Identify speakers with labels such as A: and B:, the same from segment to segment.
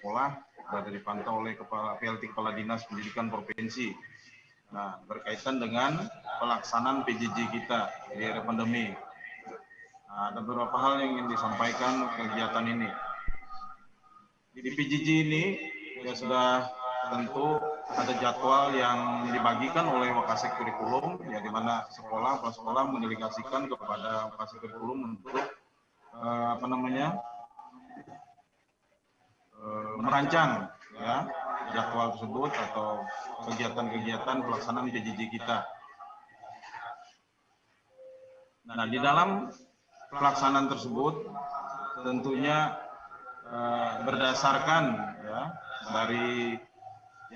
A: sekolah sudah dipantau oleh Kepala PLT Kepala Dinas Pendidikan Provinsi. Nah, berkaitan dengan pelaksanaan PJJ kita di era pandemi. Nah, ada beberapa hal yang ingin disampaikan kegiatan ini. Di PJJ ini ya sudah tentu ada jadwal yang dibagikan oleh Wakasek Kurikulum, ya di mana sekolah, kepala sekolah mendelegasikan kepada Wakasek Kurikulum untuk eh, apa namanya merancang ya jadwal tersebut atau kegiatan-kegiatan pelaksanaan PJJ kita. Nah, di dalam pelaksanaan tersebut tentunya eh, berdasarkan ya dari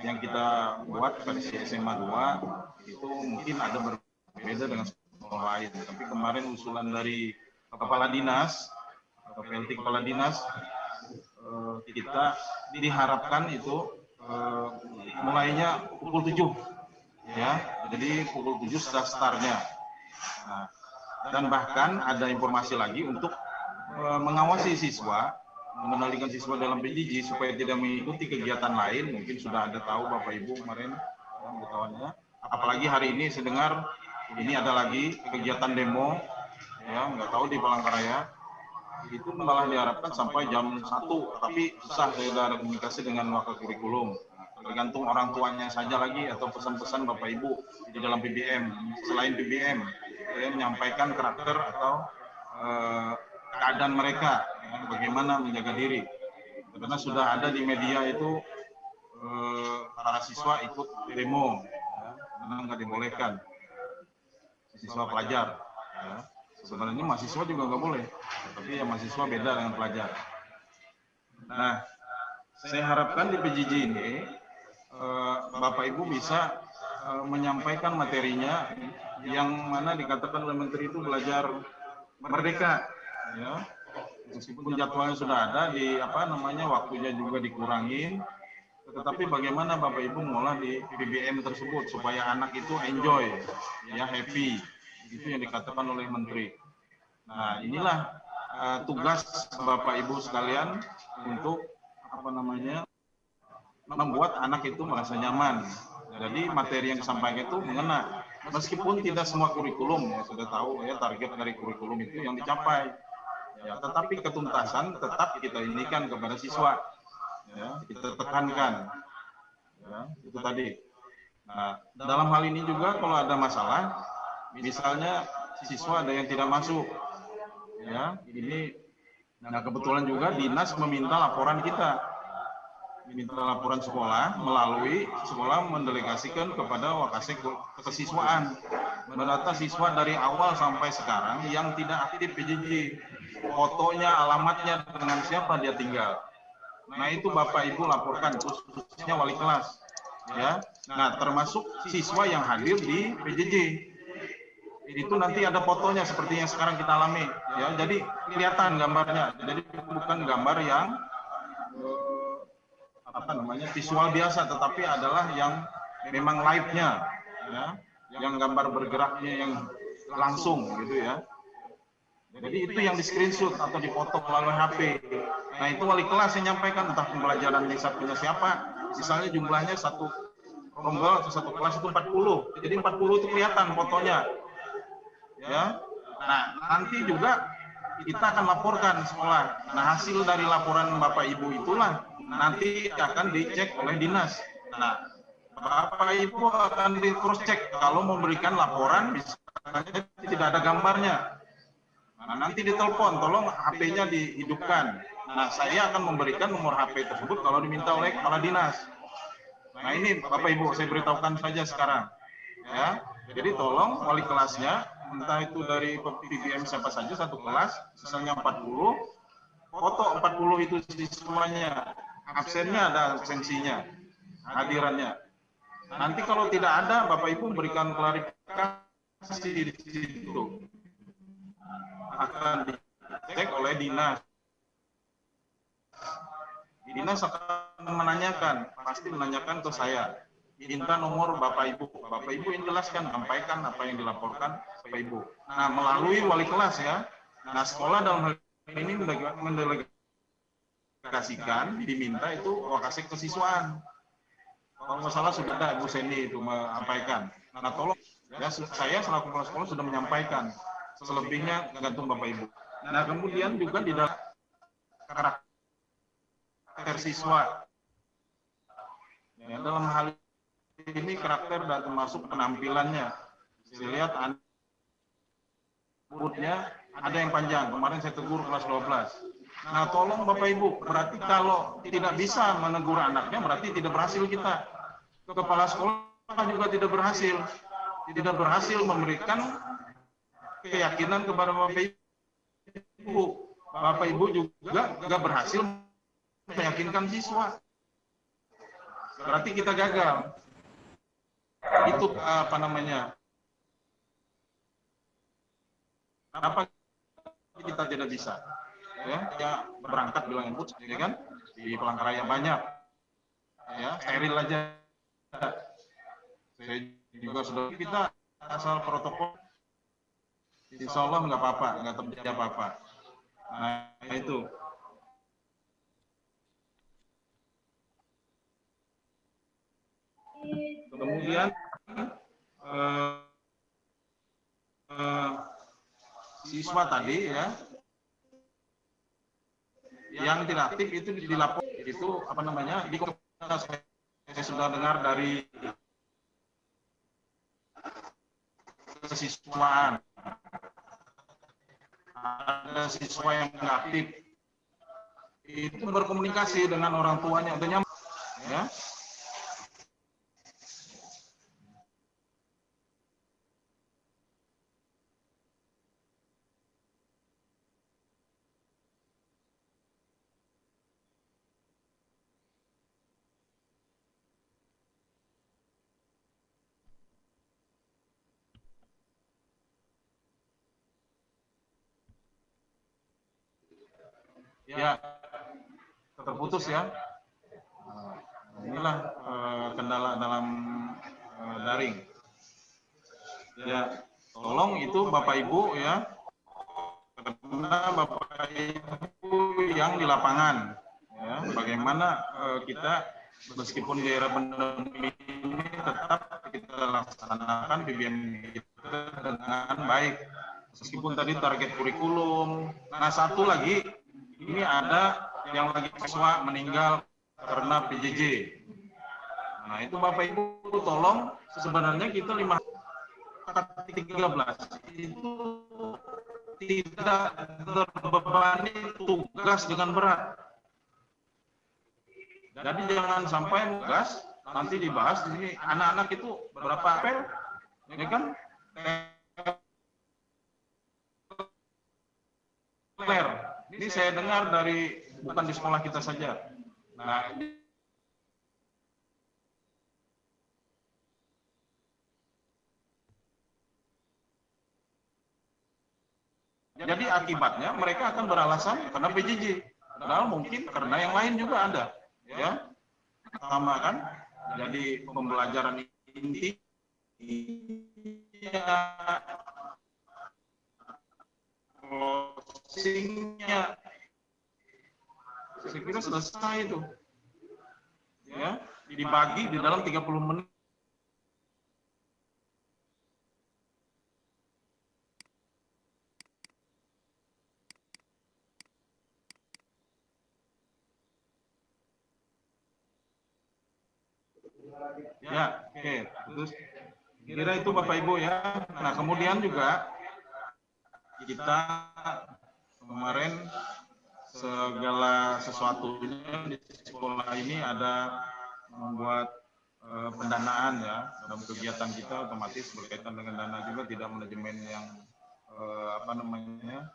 A: yang kita buat versi SMA 2 itu mungkin ada berbeda dengan sekolah lain. Tapi kemarin usulan dari kepala dinas atau PLT kepala dinas eh, kita diharapkan itu uh, mulainya pukul 7 ya. Jadi pukul 7 sudah startnya. Nah, dan bahkan ada informasi lagi untuk uh, mengawasi siswa mengendalikan siswa dalam PJJ supaya tidak mengikuti kegiatan lain. Mungkin sudah ada tahu Bapak Ibu kemarin pengetahuannya apalagi hari ini saya dengar ini ada lagi kegiatan demo ya. Nggak tahu di Palangkaraya itu malah diharapkan sampai jam 1 tapi susah saya ada komunikasi dengan wakil kurikulum. Tergantung orang tuanya saja lagi atau pesan-pesan Bapak Ibu di dalam PBM selain PBM ya, menyampaikan karakter atau eh, keadaan mereka ya, bagaimana menjaga diri. Karena sudah ada di media itu eh, para siswa ikut demo ya, karena nggak dibolehkan. Siswa pelajar ya sebenarnya mahasiswa juga nggak boleh tapi ya mahasiswa beda dengan pelajar. Nah saya harapkan di PJJ ini eh, Bapak Ibu bisa eh, menyampaikan materinya yang mana dikatakan oleh Menteri itu belajar merdeka ya. Meskipun jadwalnya sudah ada di apa namanya waktunya juga dikurangin tetapi bagaimana Bapak Ibu mengolah di BBM tersebut supaya anak itu enjoy ya happy. Itu yang dikatakan oleh Menteri. Nah, inilah uh, tugas Bapak Ibu sekalian untuk apa namanya membuat anak itu merasa nyaman. Jadi materi yang disampaikan itu mengena. Meskipun tidak semua kurikulum ya sudah tahu ya target dari kurikulum itu yang dicapai. Ya, tetapi ketuntasan tetap kita inikan kepada siswa. Ya, kita tekankan. Ya, itu tadi. Nah, dalam hal ini juga kalau ada masalah, misalnya siswa ada yang tidak masuk ya ini nah kebetulan juga dinas meminta laporan kita. Minta laporan sekolah melalui sekolah mendelegasikan kepada wakasek kesiswaan. Mendata siswa dari awal sampai sekarang yang tidak aktif PJJ fotonya alamatnya dengan siapa dia tinggal. Nah itu bapak ibu laporkan khususnya wali kelas. Ya. Nah termasuk siswa yang hadir di PJJ itu nanti ada fotonya seperti yang sekarang kita alami ya. Jadi kelihatan gambarnya. Jadi bukan gambar yang apa namanya visual biasa tetapi adalah yang memang live-nya ya. Yang gambar bergeraknya yang langsung gitu ya. Jadi itu yang di screenshot atau dipoto melalui HP nah itu wali kelas yang nyampaikan entah pembelajaran yang punya siapa. Misalnya jumlahnya satu rombel atau satu kelas itu 40 jadi 40 itu kelihatan fotonya ya. Nah nanti juga kita akan laporkan sekolah. Nah hasil dari laporan bapak ibu itulah nanti akan dicek oleh dinas. Nah bapak ibu akan di cross check. Kalau memberikan laporan misalnya tidak ada gambarnya. Nah nanti ditelepon tolong HP-nya dihidupkan. Nah saya akan memberikan nomor HP tersebut kalau diminta oleh kepala dinas. Nah ini bapak ibu saya beritahukan saja sekarang. Ya jadi tolong wali kelasnya entah itu dari PBM siapa saja satu kelas, misalnya 40, foto 40 itu siswanya, absennya ada absensinya, hadirannya. Nanti kalau tidak ada, Bapak Ibu berikan klarifikasi di situ. Akan dicek oleh dinas. Dinas akan menanyakan, pasti menanyakan ke saya minta nomor Bapak Ibu. Bapak Ibu yang jelaskan, sampaikan apa yang dilaporkan Bapak Ibu. Nah, melalui wali kelas ya. Nah, sekolah dalam hal ini mendelegasikan diminta itu lokasi kesiswaan. Kalau nggak salah sudah ada Bu Sendi itu menyampaikan. Nah tolong, ya saya selaku kepala sekolah sudah menyampaikan. Selebihnya gantung Bapak Ibu. Nah kemudian juga di dalam karakter siswa. Ya, dalam hal ini karakter dan termasuk penampilannya. Saya lihat rambutnya ada yang panjang. Kemarin saya tegur kelas 12. Nah, tolong Bapak Ibu, berarti kalau tidak bisa menegur anaknya, berarti tidak berhasil kita. Kepala sekolah juga tidak berhasil. Tidak berhasil memberikan keyakinan kepada Bapak Ibu. Bapak Ibu juga tidak berhasil meyakinkan siswa. Berarti kita gagal. Itu apa namanya? Kenapa kita tidak bisa? ya, ya berangkat bilang input ya kan di Palangkaraya banyak ya steril aja saya juga sudah kita asal protokol insya Allah nggak apa-apa nggak terjadi apa-apa nah itu kemudian eh, eh, siswa tadi ya. Yang tidak aktif itu dilapor itu apa namanya di saya sudah dengar dari kesiswaan. Ada siswa yang tidak aktif itu berkomunikasi dengan orang tuanya nyaman ya ya terputus ya. Nah, inilah uh, kendala dalam uh, daring. Ya tolong itu bapak ibu ya karena bapak ibu yang di lapangan ya bagaimana uh, kita meskipun di era pandemi ini tetap kita laksanakan BBM kita dengan baik. Meskipun tadi target kurikulum nah satu lagi ini ada yang lagi siswa meninggal karena PJJ. Nah itu Bapak Ibu tolong sebenarnya kita lima 13 itu tidak terbebani tugas dengan berat. Jadi jangan sampai tugas nanti dibahas di sini anak-anak itu berapa apel, ya kan? Claire, ini saya dengar dari bukan di sekolah kita saja. Nah, Jadi akibatnya mereka akan beralasan karena PJJ. Padahal mungkin karena yang lain juga ada. Ya, sama kan? Jadi pembelajaran inti ya, closingnya saya kira selesai itu ya dibagi di dalam 30 menit Ya, oke. Okay. Terus kira itu Bapak Ibu ya. Nah, kemudian juga kita kemarin segala sesuatunya di sekolah ini ada membuat uh, pendanaan ya dalam kegiatan kita otomatis berkaitan dengan dana juga tidak manajemen yang uh, apa namanya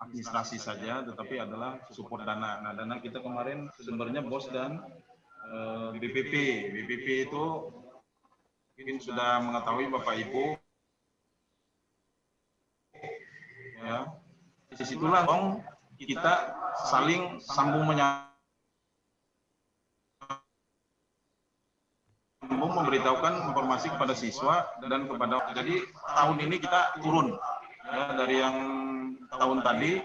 A: administrasi saja tetapi adalah support dana. Nah dana kita kemarin sumbernya bos dan uh, eh, BPP. BPP itu mungkin sudah mengetahui Bapak Ibu ya di situlah dong kita saling sambung menyambung memberitahukan informasi kepada siswa dan kepada jadi tahun ini kita turun ya dari yang tahun tadi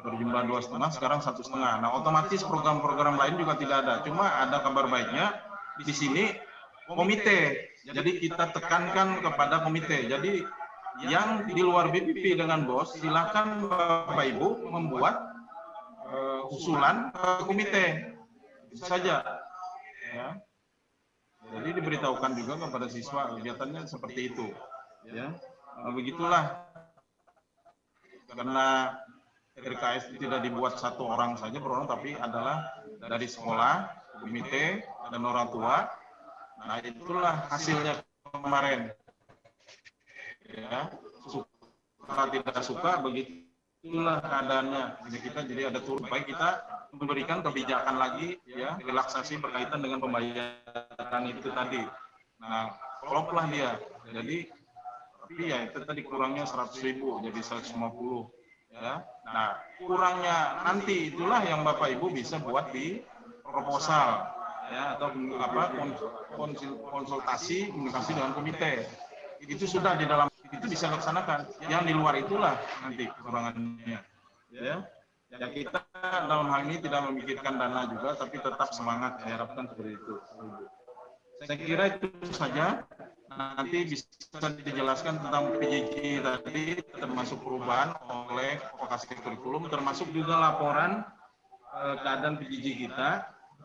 A: berjumlah dua setengah sekarang satu setengah. Nah otomatis program-program lain juga tidak ada. Cuma ada kabar baiknya di sini komite. Jadi kita tekankan kepada komite. Jadi yang di luar BPP dengan bos silakan Bapak Ibu membuat uh, usulan ke komite. Itu saja. Ya. Jadi diberitahukan juga kepada siswa kegiatannya seperti itu. Ya, nah, begitulah. Karena RKS tidak dibuat satu orang saja per tapi adalah dari sekolah, komite, dan orang tua. Nah itulah hasilnya kemarin. Ya, suka tidak suka begitulah keadaannya. Jadi kita jadi ada turun baik kita memberikan kebijakan lagi ya relaksasi berkaitan dengan pembayaran itu tadi. Nah, kloplah dia. Jadi tapi ya itu tadi kurangnya 100 ribu jadi 150 ya. Nah, kurangnya nanti itulah yang Bapak Ibu bisa buat di proposal ya atau apa konsultasi komunikasi dengan komite. Itu sudah di dalam itu bisa laksanakan. Yang di luar itulah nanti kekurangannya. Ya. Ya kita dalam hal ini tidak memikirkan dana juga, tapi tetap semangat diharapkan seperti itu. Saya kira itu saja. Nanti bisa dijelaskan tentang PJJ tadi, termasuk perubahan oleh vokasi kurikulum, termasuk juga laporan eh, keadaan PJJ kita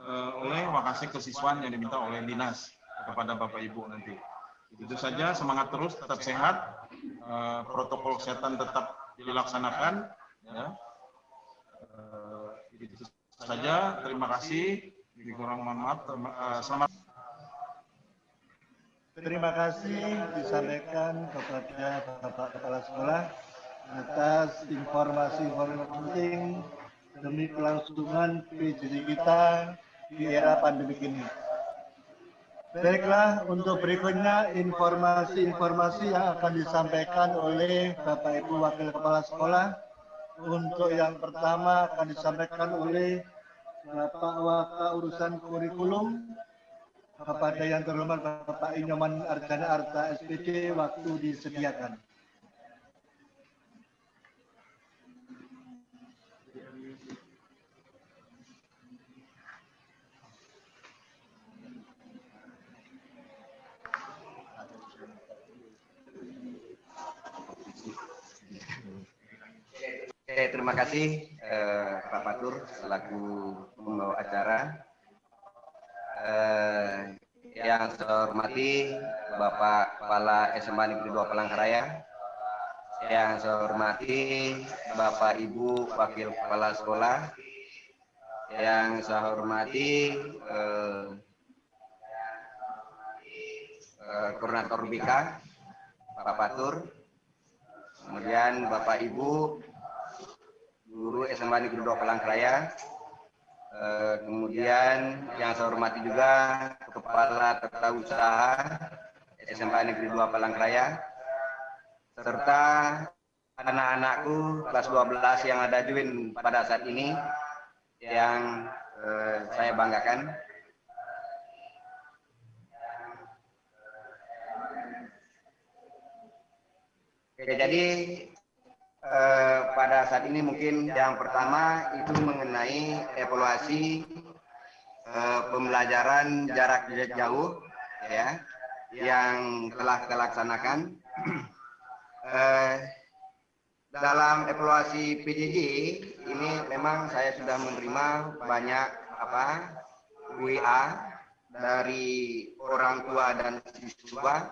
A: eh, oleh vokasi kesiswaan yang diminta oleh dinas kepada Bapak Ibu nanti. Itu saja, semangat terus, tetap sehat, eh, protokol kesehatan tetap dilaksanakan. Ya uh, itu saja. Terima kasih. Kurang mohon maaf. Uh, selamat.
B: Terima kasih disampaikan kepada Bapak Kepala Sekolah atas informasi-informasi penting demi kelangsungan PJJ kita di era pandemi ini. Baiklah, untuk berikutnya informasi-informasi yang akan disampaikan oleh Bapak Ibu Wakil Kepala Sekolah untuk yang pertama akan disampaikan oleh Bapak Waka Urusan Kurikulum kepada yang terhormat Bapak Inyoman Arjana Arta SPD waktu disediakan.
C: Oke, terima kasih eh, Pak Patur selaku pembawa acara. Eh, yang saya hormati Bapak Kepala SMA Negeri 2 Palangkaraya. Yang saya hormati Bapak Ibu Wakil Kepala Sekolah. Yang saya hormati eh, eh, Koordinator BK Pak Patur. Kemudian Bapak Ibu guru SMA Negeri 2 Palangkaraya. Eh, kemudian yang saya hormati juga Kepala Tata Usaha SMA Negeri 2 Palangkaraya serta anak-anakku kelas 12 yang ada join pada saat ini yang eh, saya banggakan. Oke, jadi eh, pada saat ini mungkin yang pertama itu mengenai evaluasi eh, pembelajaran jarak jauh ya yang telah kita laksanakan. Eh, dalam evaluasi PJJ ini memang saya sudah menerima banyak apa WA dari orang tua dan siswa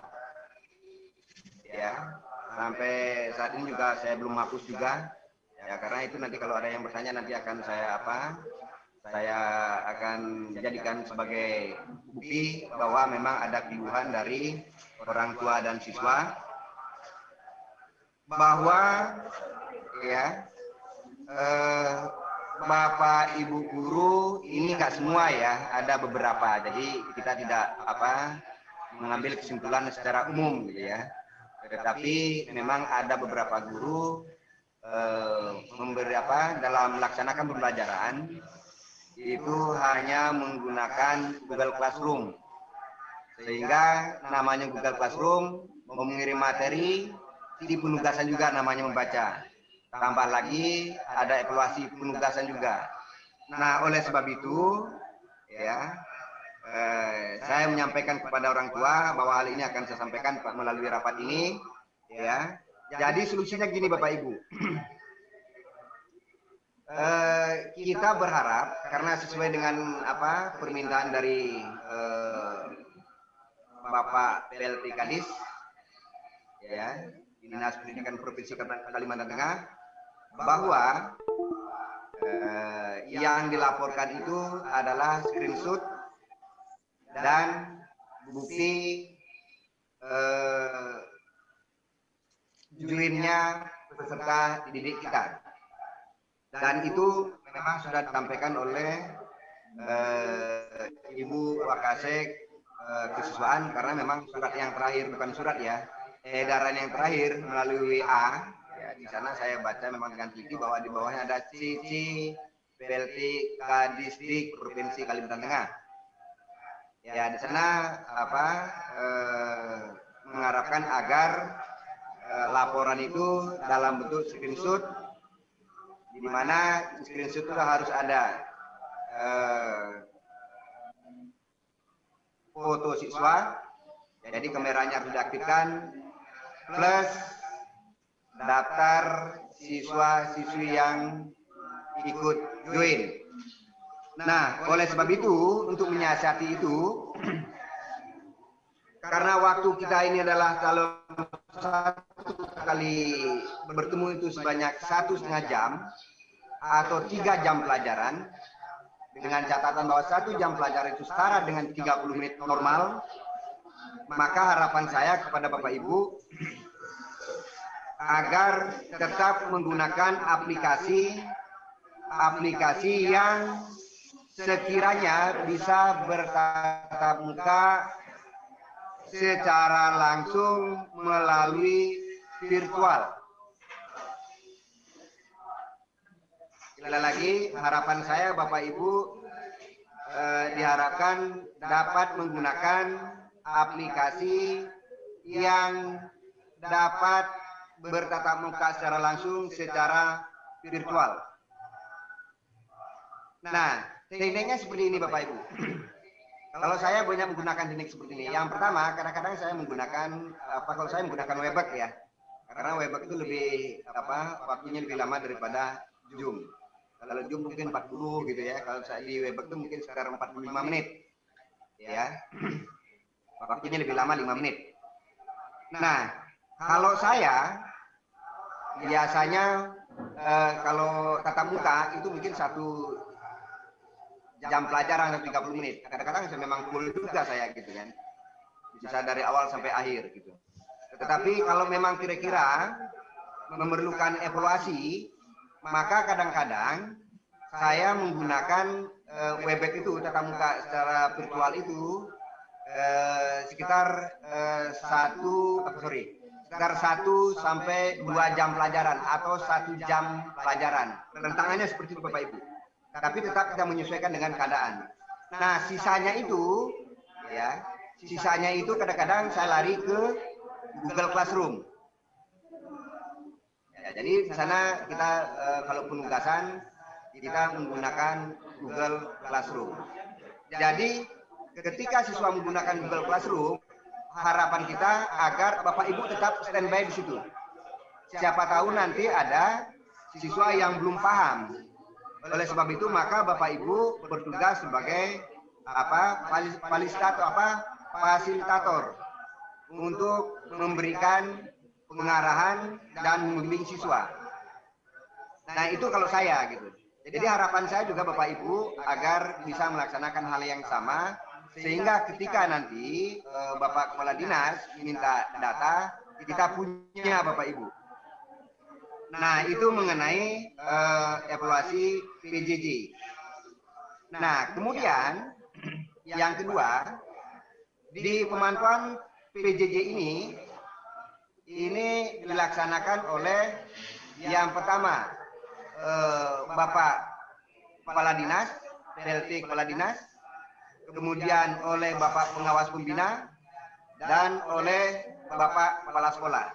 C: ya sampai saat ini juga saya belum hapus juga. Ya karena itu nanti kalau ada yang bertanya nanti akan saya apa saya akan jadikan sebagai bukti bahwa memang ada keluhan dari orang tua dan siswa. Bahwa ya eh, bapak ibu guru ini nggak semua ya ada beberapa. Jadi kita tidak apa mengambil kesimpulan secara umum gitu ya tetapi memang ada beberapa guru eh, apa dalam melaksanakan pembelajaran itu hanya menggunakan Google Classroom sehingga namanya Google Classroom mengirim materi di penugasan juga namanya membaca tambah lagi ada evaluasi penugasan juga. Nah, oleh sebab itu, ya, eh, saya menyampaikan kepada orang tua bahwa hal ini akan saya sampaikan melalui rapat ini, ya. Jadi solusinya gini, Bapak Ibu. eh, kita berharap karena sesuai dengan apa permintaan dari eh, Bapak PLT Kadis, ya, Dinas Pendidikan Provinsi Kalimantan Tengah, bahwa eh, yang dilaporkan itu adalah screenshot dan bukti eh, joinnya peserta didik kita. Dan itu memang sudah disampaikan oleh eh, Ibu Wakasek eh, kesiswaan karena memang surat yang terakhir bukan surat ya, edaran yang terakhir melalui WA di sana saya baca memang dengan teliti bahwa di bawahnya ada Cici PLT Kadisdik Provinsi Kalimantan Tengah. Ya di sana apa eh, mengharapkan agar eh, laporan itu dalam bentuk screenshot di mana screenshot itu harus ada eh, foto siswa jadi kameranya harus diaktifkan plus daftar siswa-siswi yang ikut join. Nah, oleh sebab itu, untuk menyiasati itu, karena waktu kita ini adalah kalau satu kali bertemu itu sebanyak satu setengah jam atau tiga jam pelajaran, dengan catatan bahwa satu jam pelajaran itu setara dengan 30 menit normal, maka harapan saya kepada Bapak Ibu agar tetap menggunakan aplikasi aplikasi yang sekiranya bisa bertatap muka secara langsung melalui virtual. Sekali lagi harapan saya Bapak Ibu eh, diharapkan dapat menggunakan aplikasi yang dapat bertatap muka secara langsung secara virtual. Nah, tekniknya seperti ini Bapak Ibu. Kalau saya banyak menggunakan teknik seperti ini. Yang pertama, kadang-kadang saya menggunakan apa kalau saya menggunakan Webex ya. Karena Webex itu lebih apa waktunya lebih lama daripada Zoom. Kalau Zoom mungkin 40 gitu ya. Kalau saya di Webex itu mungkin sekitar 45 menit. Ya. Waktunya lebih lama 5 menit. Nah, kalau saya biasanya eh, kalau tatap muka itu mungkin satu jam pelajaran 30 menit. Kadang-kadang memang full juga saya gitu kan. Bisa dari awal sampai akhir gitu. Tetapi kalau memang kira-kira memerlukan evaluasi, maka kadang-kadang saya menggunakan uh, Webex itu tatap muka secara virtual itu uh, sekitar uh, satu, sorry, sekitar 1 sampai 2 jam pelajaran atau satu jam pelajaran. Rentangannya seperti itu Bapak Ibu. Tapi tetap kita menyesuaikan dengan keadaan. Nah, sisanya itu ya, sisanya itu kadang-kadang saya lari ke Google Classroom. Ya, jadi di sana kita eh, kalau penugasan kita menggunakan Google Classroom. Jadi ketika siswa menggunakan Google Classroom, harapan kita agar Bapak Ibu tetap standby di situ. Siapa tahu nanti ada siswa yang belum paham. Oleh sebab itu maka Bapak Ibu bertugas sebagai apa fasilitator apa fasilitator untuk memberikan pengarahan dan membimbing siswa. Nah, itu kalau saya gitu. Jadi harapan saya juga Bapak Ibu agar bisa melaksanakan hal yang sama sehingga ketika nanti uh, Bapak Kepala Dinas minta data, kita punya Bapak Ibu. Nah, itu mengenai uh, evaluasi PJJ. Nah, kemudian yang kedua, di pemantauan PJJ ini, ini dilaksanakan oleh yang pertama, uh, Bapak Kepala Dinas, PLT Kepala Dinas, kemudian oleh Bapak Pengawas Pembina, dan oleh Bapak Kepala Sekolah.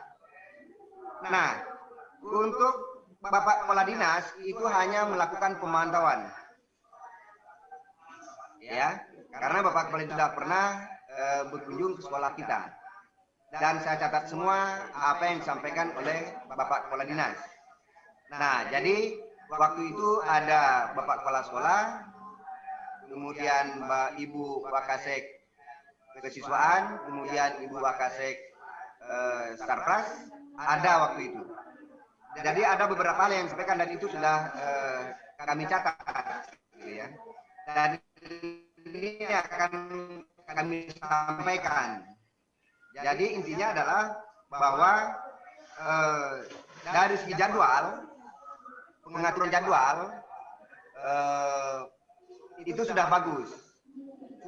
C: Nah, untuk Bapak Kepala Dinas itu hanya melakukan pemantauan. Ya, karena Bapak Kepala tidak pernah e, berkunjung ke sekolah kita. Dan saya catat semua apa yang disampaikan oleh Bapak Kepala Dinas. Nah, jadi waktu itu ada Bapak Kepala Sekolah, kemudian Mbak Ibu Wakasek kesiswaan, kemudian Ibu Wakasek eh, Sarpras, ada waktu itu. Jadi ada beberapa hal yang disampaikan dan itu sudah eh, kami catat, gitu ya. Dan ini akan kami sampaikan. Jadi intinya adalah bahwa eh, dari segi jadwal, pengaturan jadwal eh, itu sudah bagus.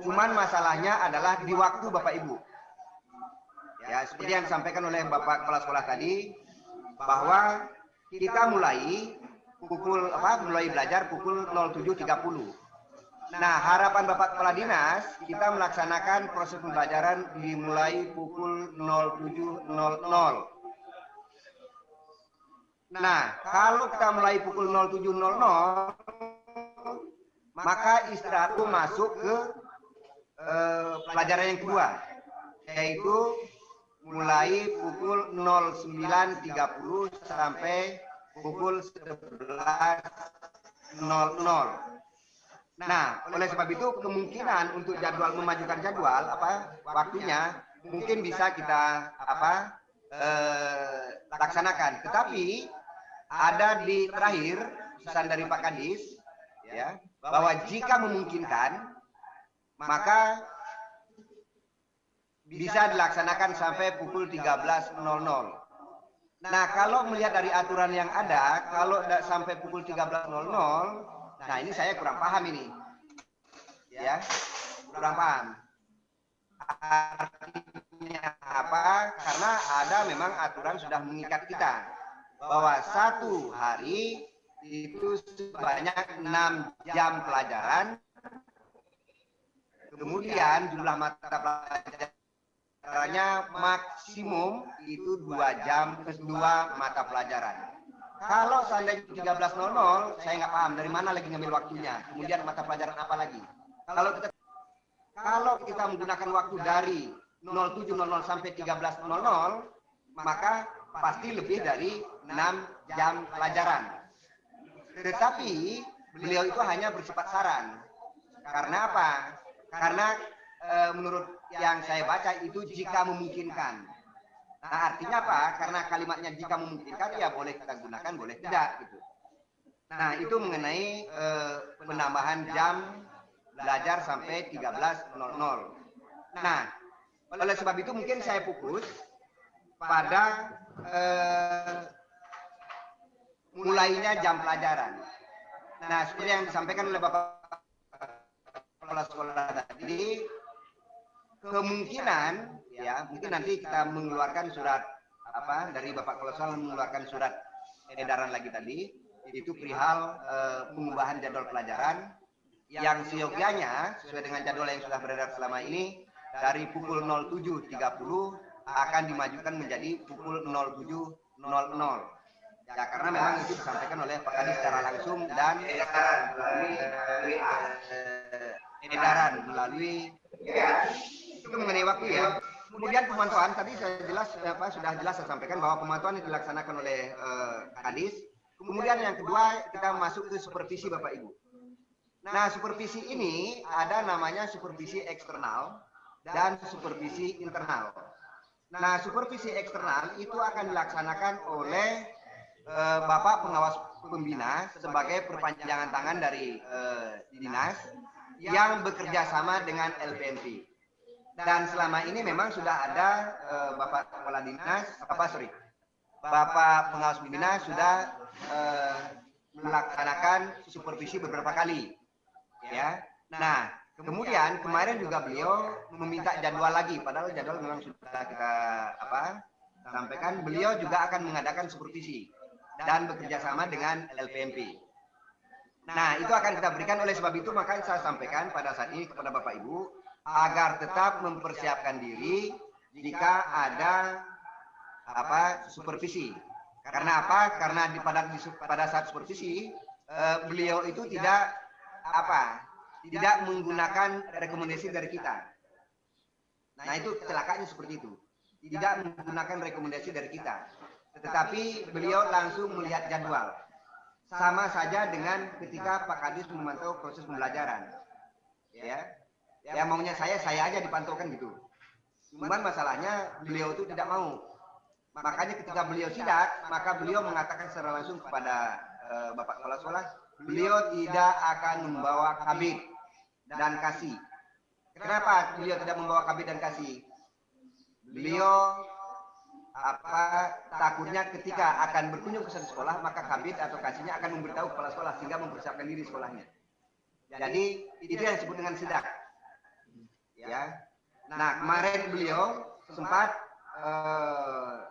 C: Cuman masalahnya adalah di waktu Bapak Ibu. Ya, seperti yang disampaikan oleh Bapak Kepala Sekolah tadi, bahwa kita mulai pukul apa mulai belajar pukul 07.30. Nah, harapan Bapak Kepala Dinas kita melaksanakan proses pembelajaran dimulai pukul 07.00. Nah, kalau kita mulai pukul 07.00 maka istirahat masuk ke eh, pelajaran yang kedua yaitu mulai pukul 09.30 sampai pukul 11.00. Nah, oleh sebab itu kemungkinan untuk jadwal memajukan jadwal apa waktunya mungkin bisa kita apa eh, laksanakan. Tetapi ada di terakhir pesan dari Pak Kadis ya bahwa jika memungkinkan maka bisa dilaksanakan sampai pukul 13.00. Nah, kalau melihat dari aturan yang ada, kalau sampai pukul 13.00, nah ini saya kurang paham ini. Ya, kurang paham. Artinya apa? Karena ada memang aturan sudah mengikat kita bahwa satu hari itu sebanyak 6 jam pelajaran kemudian jumlah mata pelajaran Caranya maksimum itu dua jam kedua mata pelajaran. Kalau seandainya 13.00, saya nggak paham dari mana lagi ngambil waktunya. Kemudian mata pelajaran apa lagi? Kalau kita kalau kita menggunakan waktu dari 07.00 sampai 13.00, maka pasti lebih dari 6 jam pelajaran. Tetapi beliau itu hanya bersifat saran. Karena apa? Karena e, menurut yang saya baca itu jika memungkinkan. Nah, artinya apa? Karena kalimatnya jika memungkinkan ya boleh kita gunakan, boleh tidak gitu. Nah, itu mengenai eh, penambahan jam belajar sampai 13.00. Nah, oleh sebab itu mungkin saya fokus pada eh, mulainya jam pelajaran. Nah, seperti yang disampaikan oleh Bapak Kepala Sekolah tadi, kemungkinan ya mungkin nanti kita mengeluarkan surat apa dari Bapak Kolosal mengeluarkan surat edaran lagi tadi itu perihal uh, pengubahan jadwal pelajaran yang seyogianya sesuai dengan jadwal yang sudah beredar selama ini dari pukul 07.30 akan dimajukan menjadi pukul 07.00 ya karena memang itu disampaikan oleh Pak Kadis secara langsung dan edaran melalui edaran melalui itu mengenai waktu ya. Kemudian pemantauan tadi saya jelas apa sudah jelas saya sampaikan bahwa pemantauan itu dilaksanakan oleh uh, Kadis. Kemudian yang kedua kita masuk ke supervisi Bapak Ibu. Nah, supervisi ini ada namanya supervisi eksternal dan supervisi internal. Nah, supervisi eksternal itu akan dilaksanakan oleh uh, Bapak pengawas pembina sebagai perpanjangan tangan dari uh, dinas yang bekerja sama dengan LPMP dan selama ini memang sudah ada uh, Bapak Kepala Dinas, apa sorry, Bapak Pengawas Pembina sudah uh, melaksanakan supervisi beberapa kali, ya. Nah, kemudian kemarin juga beliau meminta jadwal lagi, padahal jadwal memang sudah kita apa sampaikan. Beliau juga akan mengadakan supervisi dan bekerja sama dengan LPMP. Nah, itu akan kita berikan oleh sebab itu maka saya sampaikan pada saat ini kepada Bapak Ibu agar tetap mempersiapkan diri jika ada apa supervisi. Karena apa? Karena di pada pada saat supervisi uh, beliau itu tidak apa? Tidak menggunakan rekomendasi dari kita. Nah, itu kecelakaannya seperti itu. Tidak menggunakan rekomendasi dari kita. Tetapi beliau langsung melihat jadwal. Sama saja dengan ketika Pak Kadis memantau proses pembelajaran. Ya. Ya maunya saya, saya aja dipantaukan gitu. Cuman masalahnya beliau itu tidak mau Makanya ketika beliau sidak, maka beliau mengatakan secara langsung kepada uh, Bapak Kepala Sekolah, beliau tidak akan membawa kabit dan kasih. Kenapa beliau tidak membawa kabit dan kasih? Beliau apa takutnya ketika akan berkunjung ke satu sekolah maka kabit atau kasihnya akan memberitahu kepala sekolah sehingga mempersiapkan diri sekolahnya. Jadi itu yang disebut dengan sidak. Ya. Nah kemarin beliau sempat uh,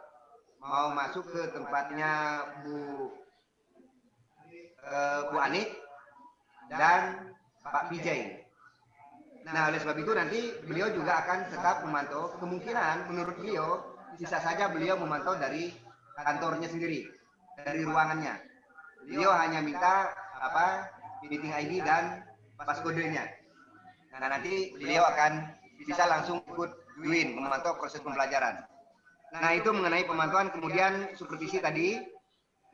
C: mau masuk ke tempatnya Bu uh, Bu Anik dan Pak Vijay. Nah, oleh sebab itu nanti beliau juga akan tetap memantau kemungkinan menurut beliau bisa saja beliau memantau dari kantornya sendiri, dari ruangannya. Beliau hanya minta apa meeting ID dan passcode-nya. Nah, nanti beliau akan bisa langsung ikut join memantau proses pembelajaran. Nah itu mengenai pemantauan kemudian supervisi tadi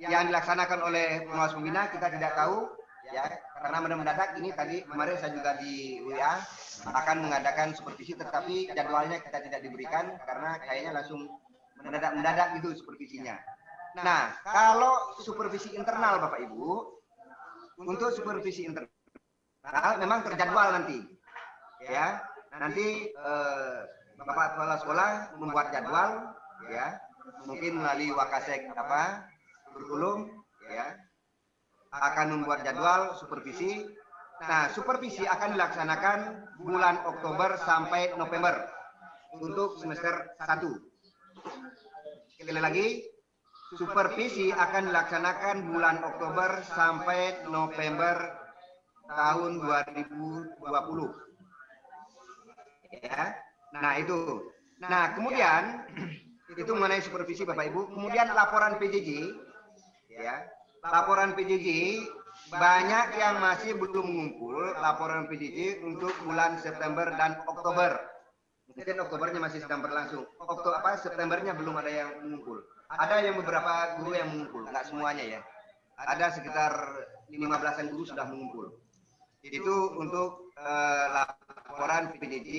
C: yang dilaksanakan oleh pengawas pembina kita tidak tahu ya karena mendadak ini tadi kemarin saya juga di WA akan mengadakan supervisi tetapi jadwalnya kita tidak diberikan karena kayaknya langsung mendadak mendadak itu supervisinya. Nah kalau supervisi internal Bapak Ibu untuk supervisi internal memang terjadwal nanti ya. Nanti eh, Bapak kepala sekolah membuat jadwal ya. Mungkin melalui wakasek apa kurikulum ya. Akan membuat jadwal supervisi. Nah supervisi akan dilaksanakan bulan Oktober sampai November untuk semester 1 sekali lagi supervisi akan dilaksanakan bulan Oktober sampai November tahun 2020 ya nah itu nah kemudian itu mengenai supervisi Bapak Ibu. Kemudian laporan PJJ, ya, laporan PJJ banyak yang masih belum mengumpul laporan PJJ untuk bulan September dan Oktober. Mungkin Oktobernya masih sedang berlangsung. Oktober apa Septembernya belum ada yang mengumpul. Ada yang beberapa guru yang mengumpul, nggak semuanya ya. Ada sekitar 15-an guru sudah mengumpul. Itu untuk uh, laporan PJJ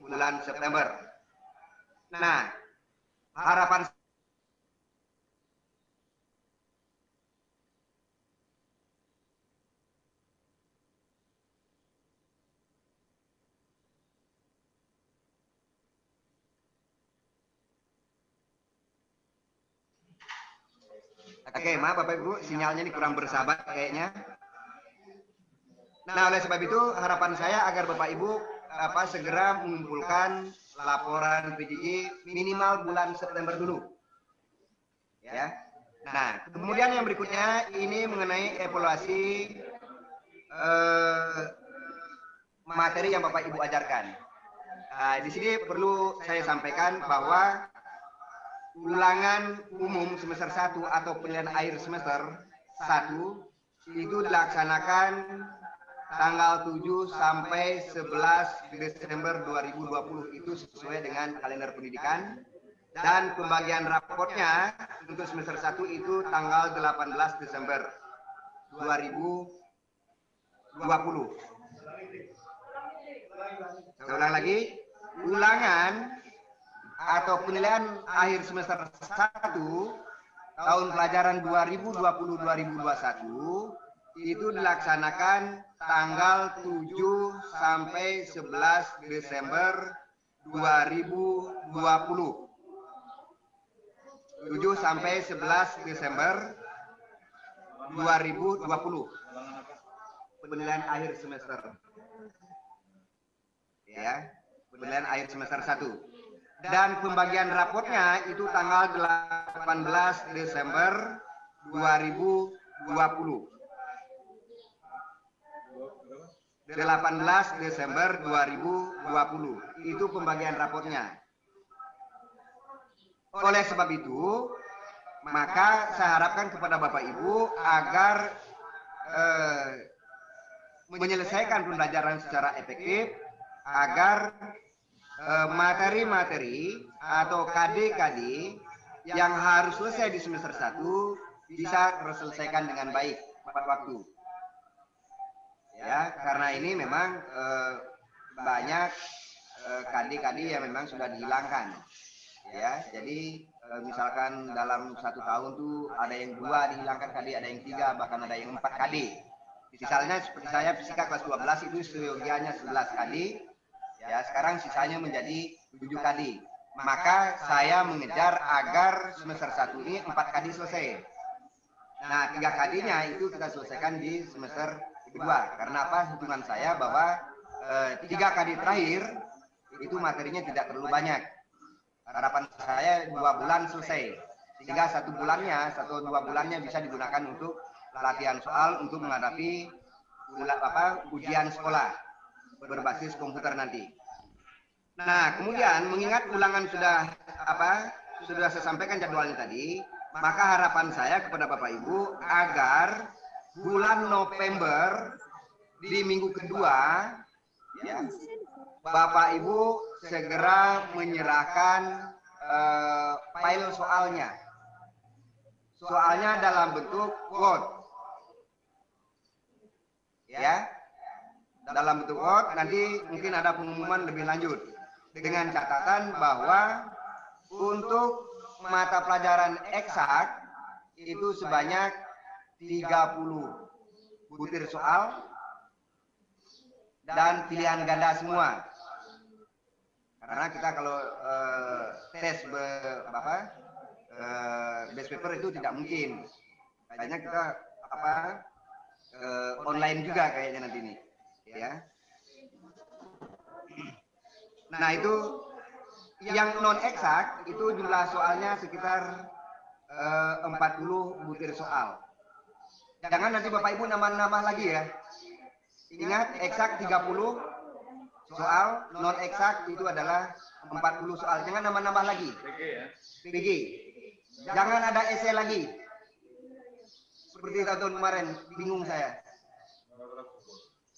C: bulan September. Nah, harapan Oke, maaf Bapak Ibu, sinyalnya ini kurang bersahabat kayaknya. Nah, oleh sebab itu harapan saya agar Bapak Ibu apa segera mengumpulkan laporan PJJ minimal bulan September dulu. Ya. Nah, kemudian yang berikutnya ini mengenai evaluasi eh, materi yang Bapak Ibu ajarkan. Nah, di sini perlu saya sampaikan bahwa ulangan umum semester 1 atau penilaian akhir semester 1 itu dilaksanakan tanggal 7 sampai 11 Desember 2020 itu sesuai dengan kalender pendidikan dan pembagian raportnya untuk semester 1 itu tanggal 18 Desember 2020. Saya ulang lagi, ulangan atau penilaian akhir semester 1 tahun pelajaran 2020-2021 itu dilaksanakan tanggal 7 sampai 11 Desember 2020. 7 sampai 11 Desember 2020. Penilaian akhir semester. Ya, penilaian akhir semester 1. Dan pembagian rapotnya itu tanggal 18 Desember 2020. 18 Desember 2020. Itu pembagian raportnya. Oleh sebab itu, maka saya harapkan kepada Bapak Ibu agar eh, menyelesaikan pembelajaran secara efektif agar eh, materi-materi atau KD-KD yang harus selesai di semester 1 bisa terselesaikan dengan baik tepat waktu. Ya, karena ini memang eh, banyak eh, KD-KD yang memang sudah dihilangkan. Ya, jadi eh, misalkan dalam satu tahun tuh ada yang dua dihilangkan KD, ada yang tiga, bahkan ada yang empat KD. Misalnya seperti saya fisika kelas 12 itu seyogianya 11 KD, ya sekarang sisanya menjadi 7 KD. Maka saya mengejar agar semester 1 ini 4 KD selesai. Nah, 3 KD-nya itu kita selesaikan di semester kedua. Karena apa? Hitungan saya bahwa eh, 3 KD terakhir itu materinya tidak terlalu banyak. Harapan saya dua bulan selesai. Sehingga satu bulannya, satu dua bulannya bisa digunakan untuk latihan soal untuk menghadapi apa ujian sekolah berbasis komputer nanti. Nah, kemudian mengingat ulangan sudah apa sudah saya sampaikan jadwalnya tadi, maka harapan saya kepada Bapak Ibu agar bulan November di minggu kedua ya Bapak Ibu segera menyerahkan uh, file soalnya. Soalnya dalam bentuk Word. Ya. Dalam bentuk Word nanti mungkin ada pengumuman lebih lanjut dengan catatan bahwa untuk mata pelajaran eksak itu sebanyak 30 butir soal dan pilihan ganda semua. Karena kita kalau uh, tes be, apa uh, best paper itu tidak mungkin. Kayaknya kita apa uh, online juga kayaknya nanti ini, ya. Nah itu yang non eksak itu jumlah soalnya sekitar uh, 40 butir soal. Jangan nanti Bapak Ibu nambah-nambah lagi ya. Ingat eksak 30 soal, non eksak itu adalah 40 soal. Jangan nambah-nambah lagi. PG. Jangan ada esai lagi. Seperti tahun kemarin, bingung saya.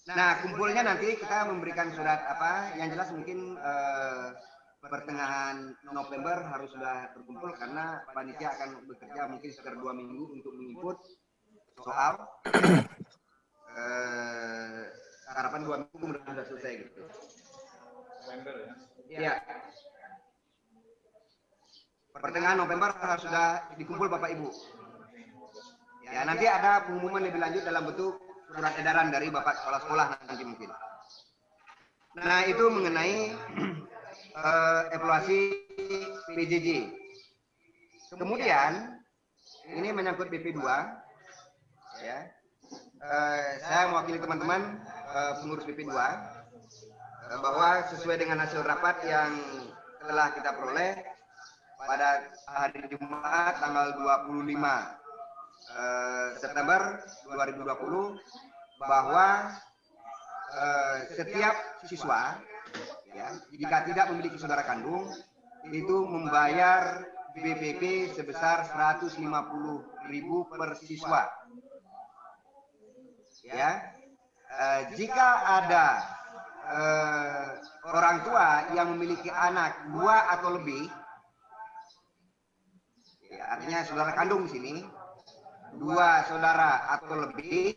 C: Nah, kumpulnya nanti kita memberikan surat apa? Yang jelas mungkin eh, pertengahan November harus sudah terkumpul karena panitia akan bekerja mungkin sekitar dua minggu untuk menginput soal. eh, harapan dua minggu mudah-mudahan sudah selesai gitu.
A: November ya.
C: Iya. Pertengahan November harus sudah dikumpul Bapak Ibu. Ya, nanti ada pengumuman lebih lanjut dalam bentuk surat edaran dari Bapak Kepala Sekolah nanti mungkin. Nah, itu mengenai uh, evaluasi PJJ. Kemudian, ini menyangkut BP2. Ya. Uh, saya mewakili teman-teman uh, pengurus BP2 uh, bahwa sesuai dengan hasil rapat yang telah kita peroleh pada hari Jumat tanggal 25 uh, September 2020 bahwa uh, setiap siswa ya, jika tidak memiliki saudara kandung itu membayar BPP sebesar 150.000 per siswa. Ya. Uh, jika ada uh, orang tua yang memiliki anak dua atau lebih, ya, artinya saudara kandung di sini, dua saudara atau lebih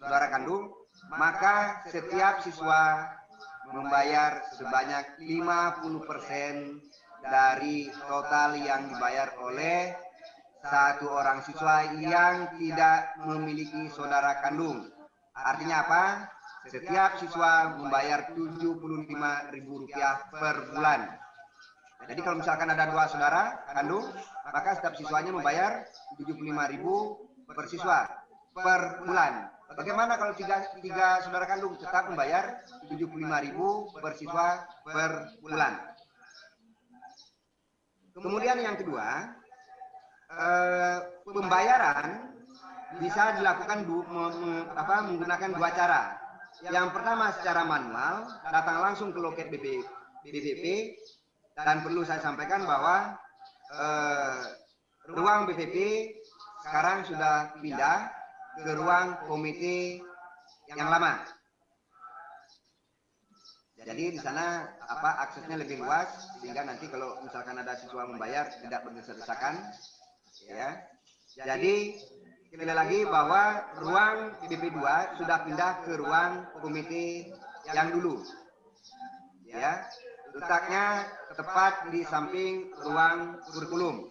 C: saudara kandung, maka setiap siswa membayar sebanyak 50% dari total yang dibayar oleh satu orang siswa yang tidak memiliki saudara kandung. Artinya apa? Setiap siswa membayar Rp75.000 per bulan. Jadi kalau misalkan ada dua saudara kandung, maka setiap siswanya membayar Rp75.000 per siswa per bulan. Bagaimana kalau tiga, tiga saudara kandung tetap membayar Rp75.000 per siswa per bulan? Kemudian yang kedua, eh, pembayaran bisa dilakukan du, me, me, apa, menggunakan dua cara. Yang pertama secara manual, datang langsung ke loket BP, BPP, dan perlu saya sampaikan bahwa eh, ruang BPP sekarang sudah pindah ke ruang komite yang lama. Jadi di sana apa aksesnya lebih luas sehingga nanti kalau misalkan ada siswa membayar tidak berdesak-desakan ya. Jadi sekali lagi bahwa ruang BP2 sudah pindah ke ruang komite yang dulu. Ya. Letaknya tepat di samping ruang kurikulum.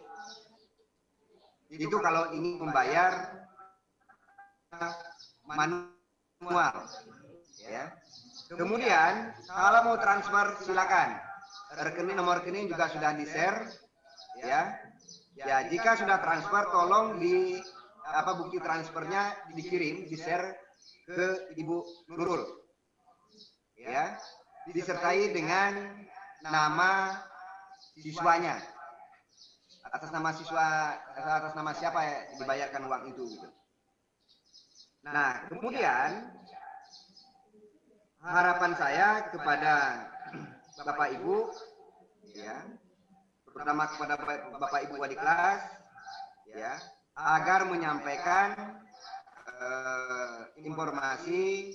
C: Itu kalau ingin membayar manual ya kemudian kalau mau transfer silakan rekening nomor rekening juga sudah di share ya ya jika sudah transfer tolong di apa bukti transfernya dikirim di share ke ibu Nurul ya disertai dengan nama siswanya atas nama siswa atas nama siapa ya dibayarkan uang itu gitu. Nah, kemudian harapan saya kepada Bapak Ibu, ya, terutama kepada Bapak Ibu wali kelas, ya, agar menyampaikan uh, informasi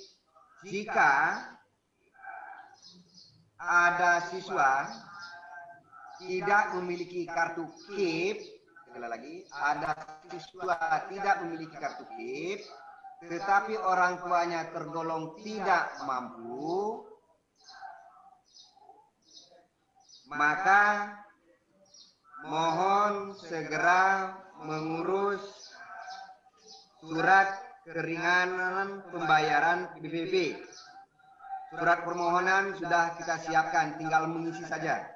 C: jika ada siswa tidak memiliki kartu KIP, sekali lagi, ada siswa tidak memiliki kartu KIP, tetapi orang tuanya tergolong tidak mampu, maka mohon segera mengurus surat keringanan pembayaran BPP. Surat permohonan sudah kita siapkan, tinggal mengisi saja.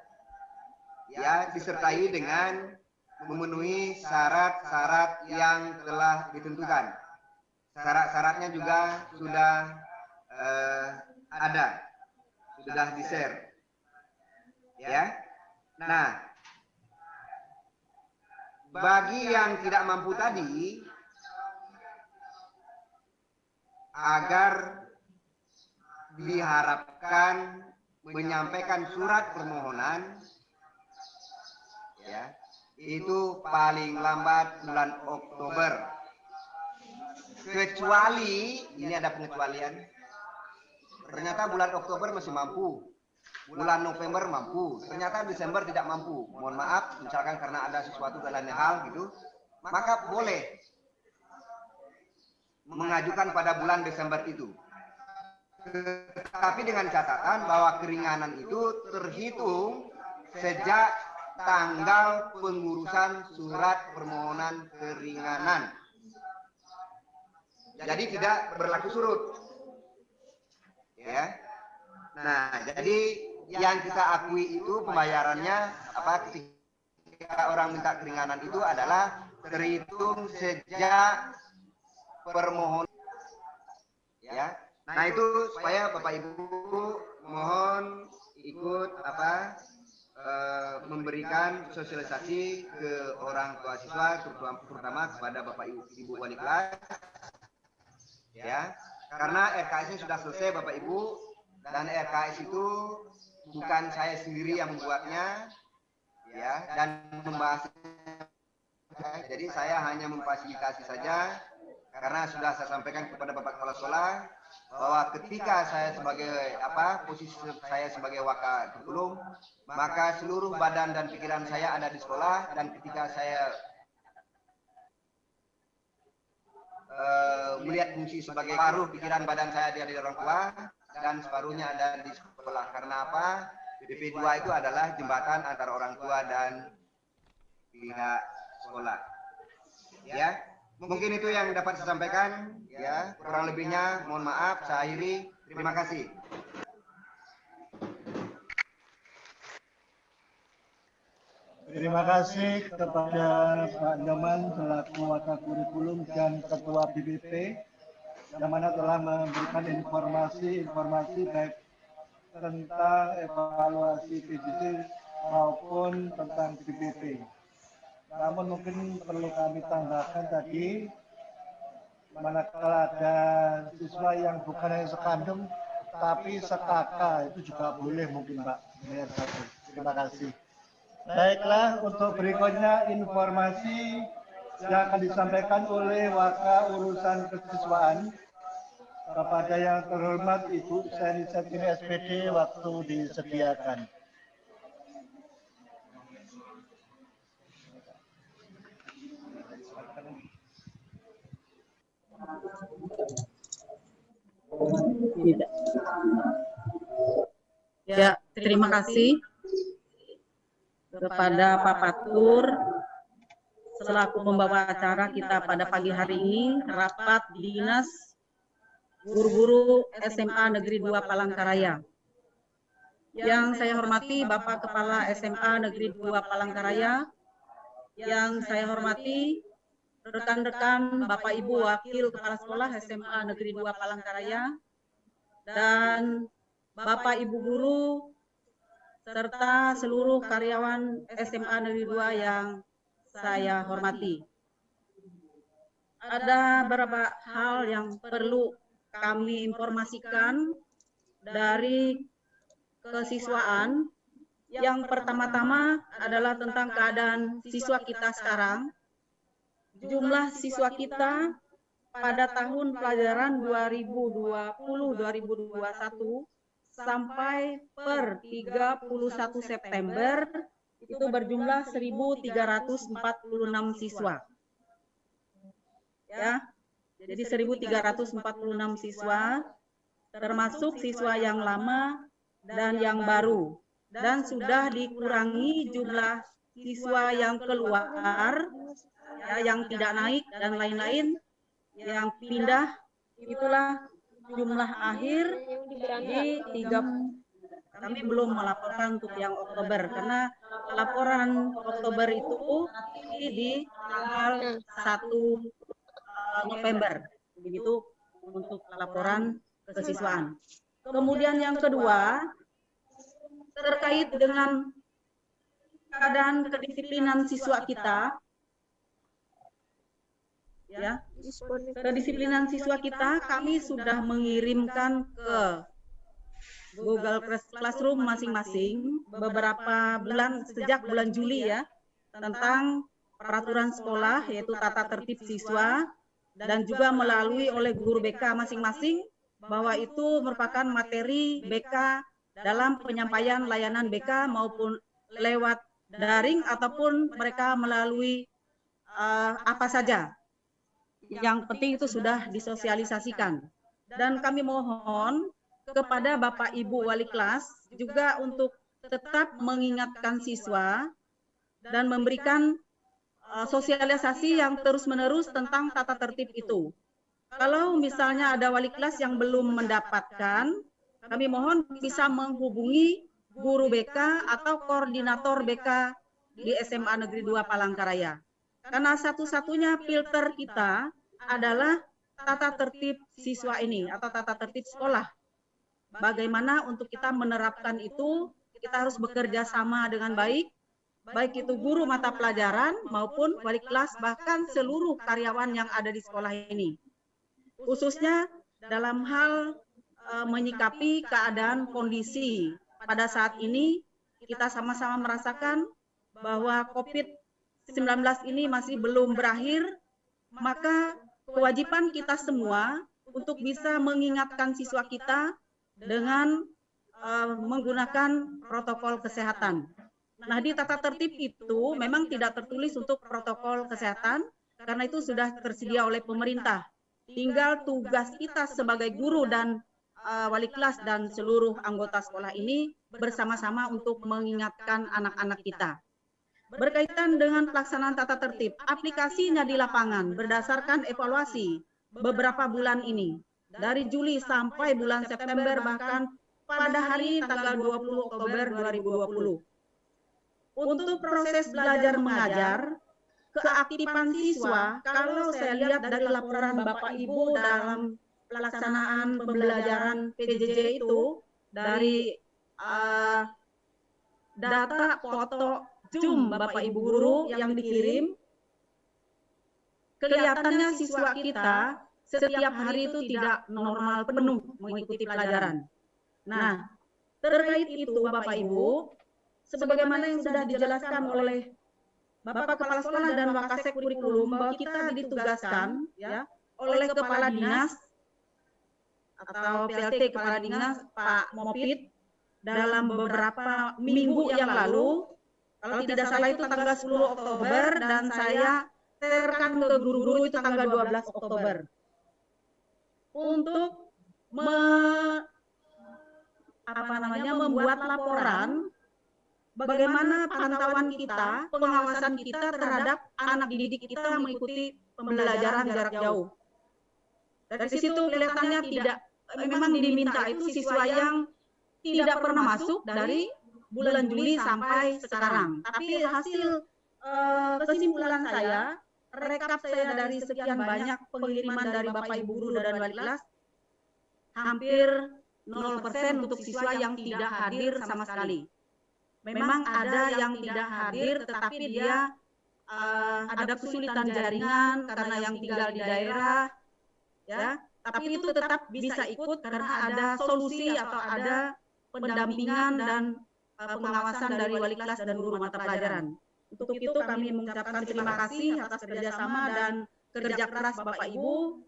C: Ya, disertai dengan memenuhi syarat-syarat yang telah ditentukan syarat-syaratnya juga sudah uh, ada, sudah di share. Ya. Nah, bagi yang tidak mampu tadi, agar diharapkan menyampaikan surat permohonan ya itu paling lambat bulan Oktober. Kecuali ini ada pengecualian ternyata bulan Oktober masih mampu bulan November mampu ternyata Desember tidak mampu mohon maaf misalkan karena ada sesuatu dan lain hal gitu maka boleh mengajukan pada bulan Desember itu tapi dengan catatan bahwa keringanan itu terhitung sejak tanggal pengurusan surat permohonan keringanan jadi tidak berlaku surut. Ya. Nah, jadi yang kita akui itu pembayarannya apa ketika orang minta keringanan itu adalah terhitung sejak permohonan. Ya. Nah, itu supaya Bapak Ibu mohon ikut apa e, memberikan sosialisasi ke orang tua siswa terutama kepada Bapak Ibu, Ibu wali kelas. Ya. Karena RKS sudah selesai Bapak Ibu dan RKS itu bukan saya sendiri yang membuatnya ya dan membahas jadi saya hanya memfasilitasi saja karena sudah saya sampaikan kepada Bapak Kepala Sekolah bahwa ketika saya sebagai apa posisi saya sebagai wakil kurikulum maka seluruh badan dan pikiran saya ada di sekolah dan ketika saya uh, melihat fungsi sebagai paruh pikiran badan saya ada di orang tua dan separuhnya ada di sekolah. Karena apa? BP2 itu adalah jembatan antara orang tua dan pihak sekolah. Ya, mungkin itu yang dapat saya sampaikan. Ya, kurang lebihnya mohon maaf. Saya akhiri. Terima kasih.
B: Terima kasih kepada Pak Nyoman selaku wakil kurikulum dan ketua BBP yang mana telah memberikan informasi-informasi baik tentang evaluasi PJJ maupun tentang BBP. Namun mungkin perlu kami tambahkan tadi manakala ada siswa yang bukan hanya sekandung tapi sekaka itu juga boleh mungkin Pak. Terima kasih. Baiklah, untuk berikutnya informasi yang akan disampaikan oleh Waka Urusan Kesiswaan kepada yang terhormat Ibu Seni Setini SPD waktu disediakan.
D: Tidak. Ya, terima kasih kepada Pak Patur selaku pembawa acara kita pada pagi hari ini rapat dinas guru-guru SMA Negeri 2 Palangkaraya. Yang saya hormati Bapak Kepala SMA Negeri 2 Palangkaraya, yang saya hormati rekan-rekan Bapak Ibu Wakil Kepala Sekolah SMA Negeri 2 Palangkaraya, dan Bapak Ibu Guru, serta seluruh karyawan SMA Negeri 2 yang saya hormati. Ada beberapa hal yang perlu kami informasikan dari kesiswaan. Yang pertama-tama adalah tentang keadaan siswa kita sekarang jumlah siswa kita pada tahun pelajaran 2020-2021 sampai per 31 September itu berjumlah 1.346 siswa. Ya, jadi 1.346 siswa, termasuk siswa yang lama dan yang baru. Dan sudah dikurangi jumlah siswa yang keluar ya, yang tidak naik dan lain-lain yang pindah itulah jumlah akhir di tiga kami belum melaporkan untuk yang Oktober karena laporan Oktober itu di tanggal 1 November. Begitu untuk laporan kesiswaan. Kemudian yang kedua terkait dengan keadaan kedisiplinan siswa kita. Ya. Kedisiplinan siswa kita kami sudah mengirimkan ke Google Classroom masing-masing beberapa bulan sejak bulan Juli ya tentang peraturan sekolah yaitu tata tertib siswa dan juga melalui oleh guru BK masing-masing bahwa itu merupakan materi BK dalam penyampaian layanan BK maupun lewat daring ataupun mereka melalui uh, apa saja. yang penting itu sudah disosialisasikan. Dan kami mohon kepada Bapak Ibu wali kelas juga untuk tetap mengingatkan siswa dan memberikan sosialisasi yang terus-menerus tentang tata tertib itu. Kalau misalnya ada wali kelas yang belum mendapatkan, kami mohon bisa menghubungi guru BK atau koordinator BK di SMA Negeri 2 Palangkaraya. Karena satu-satunya filter kita adalah tata tertib siswa ini atau tata tertib sekolah. Bagaimana untuk kita menerapkan itu, kita harus bekerja sama dengan baik, baik itu guru mata pelajaran maupun wali kelas, bahkan seluruh karyawan yang ada di sekolah ini. Khususnya dalam hal e, menyikapi keadaan kondisi pada saat ini, kita sama-sama merasakan bahwa COVID-19 ini masih belum berakhir, maka kewajiban kita semua untuk bisa mengingatkan siswa kita dengan uh, menggunakan protokol kesehatan. Nah, di tata tertib itu memang tidak tertulis untuk protokol kesehatan karena itu sudah tersedia oleh pemerintah. Tinggal tugas kita sebagai guru dan uh, wali kelas dan seluruh anggota sekolah ini bersama-sama untuk mengingatkan anak-anak kita berkaitan dengan pelaksanaan tata tertib. Aplikasinya di lapangan berdasarkan evaluasi beberapa bulan ini. Dari Juli sampai bulan September bahkan pada hari tanggal 20 Oktober 2020. Untuk proses belajar mengajar, keaktifan siswa, kalau saya lihat dari laporan Bapak Ibu dalam pelaksanaan pembelajaran PJJ itu, dari uh, data foto Zoom Bapak Ibu guru yang dikirim, kelihatannya siswa kita setiap hari itu tidak normal penuh mengikuti pelajaran. Nah, terkait itu Bapak Ibu, sebagaimana yang sudah dijelaskan oleh Bapak Kepala Sekolah dan Wakasek Kurikulum bahwa kita ditugaskan ya oleh Kepala Dinas atau PLT Kepala Dinas Pak Mopit dalam beberapa minggu yang lalu. Kalau tidak salah itu tanggal 10 Oktober dan saya terkan ke guru-guru itu tanggal 12 Oktober. Untuk me, apa namanya membuat laporan bagaimana pantauan kita, pengawasan kita terhadap anak didik kita yang mengikuti pembelajaran jarak jauh. Dari situ kelihatannya tidak memang diminta itu siswa yang tidak pernah masuk dari bulan Juli sampai sekarang. Tapi hasil uh, kesimpulan saya, rekap saya dari sekian banyak pengiriman dari Bapak Ibu guru dan wali kelas, hampir 0% untuk siswa yang tidak hadir sama sekali. Memang ada yang tidak hadir, tetapi dia uh, ada kesulitan jaringan karena yang tinggal di daerah, ya. Tapi itu tetap bisa ikut karena ada solusi atau ada pendampingan dan uh, pengawasan dari wali kelas dan guru mata pelajaran. Untuk itu kami mengucapkan terima kasih atas kerjasama dan kerja keras Bapak Ibu.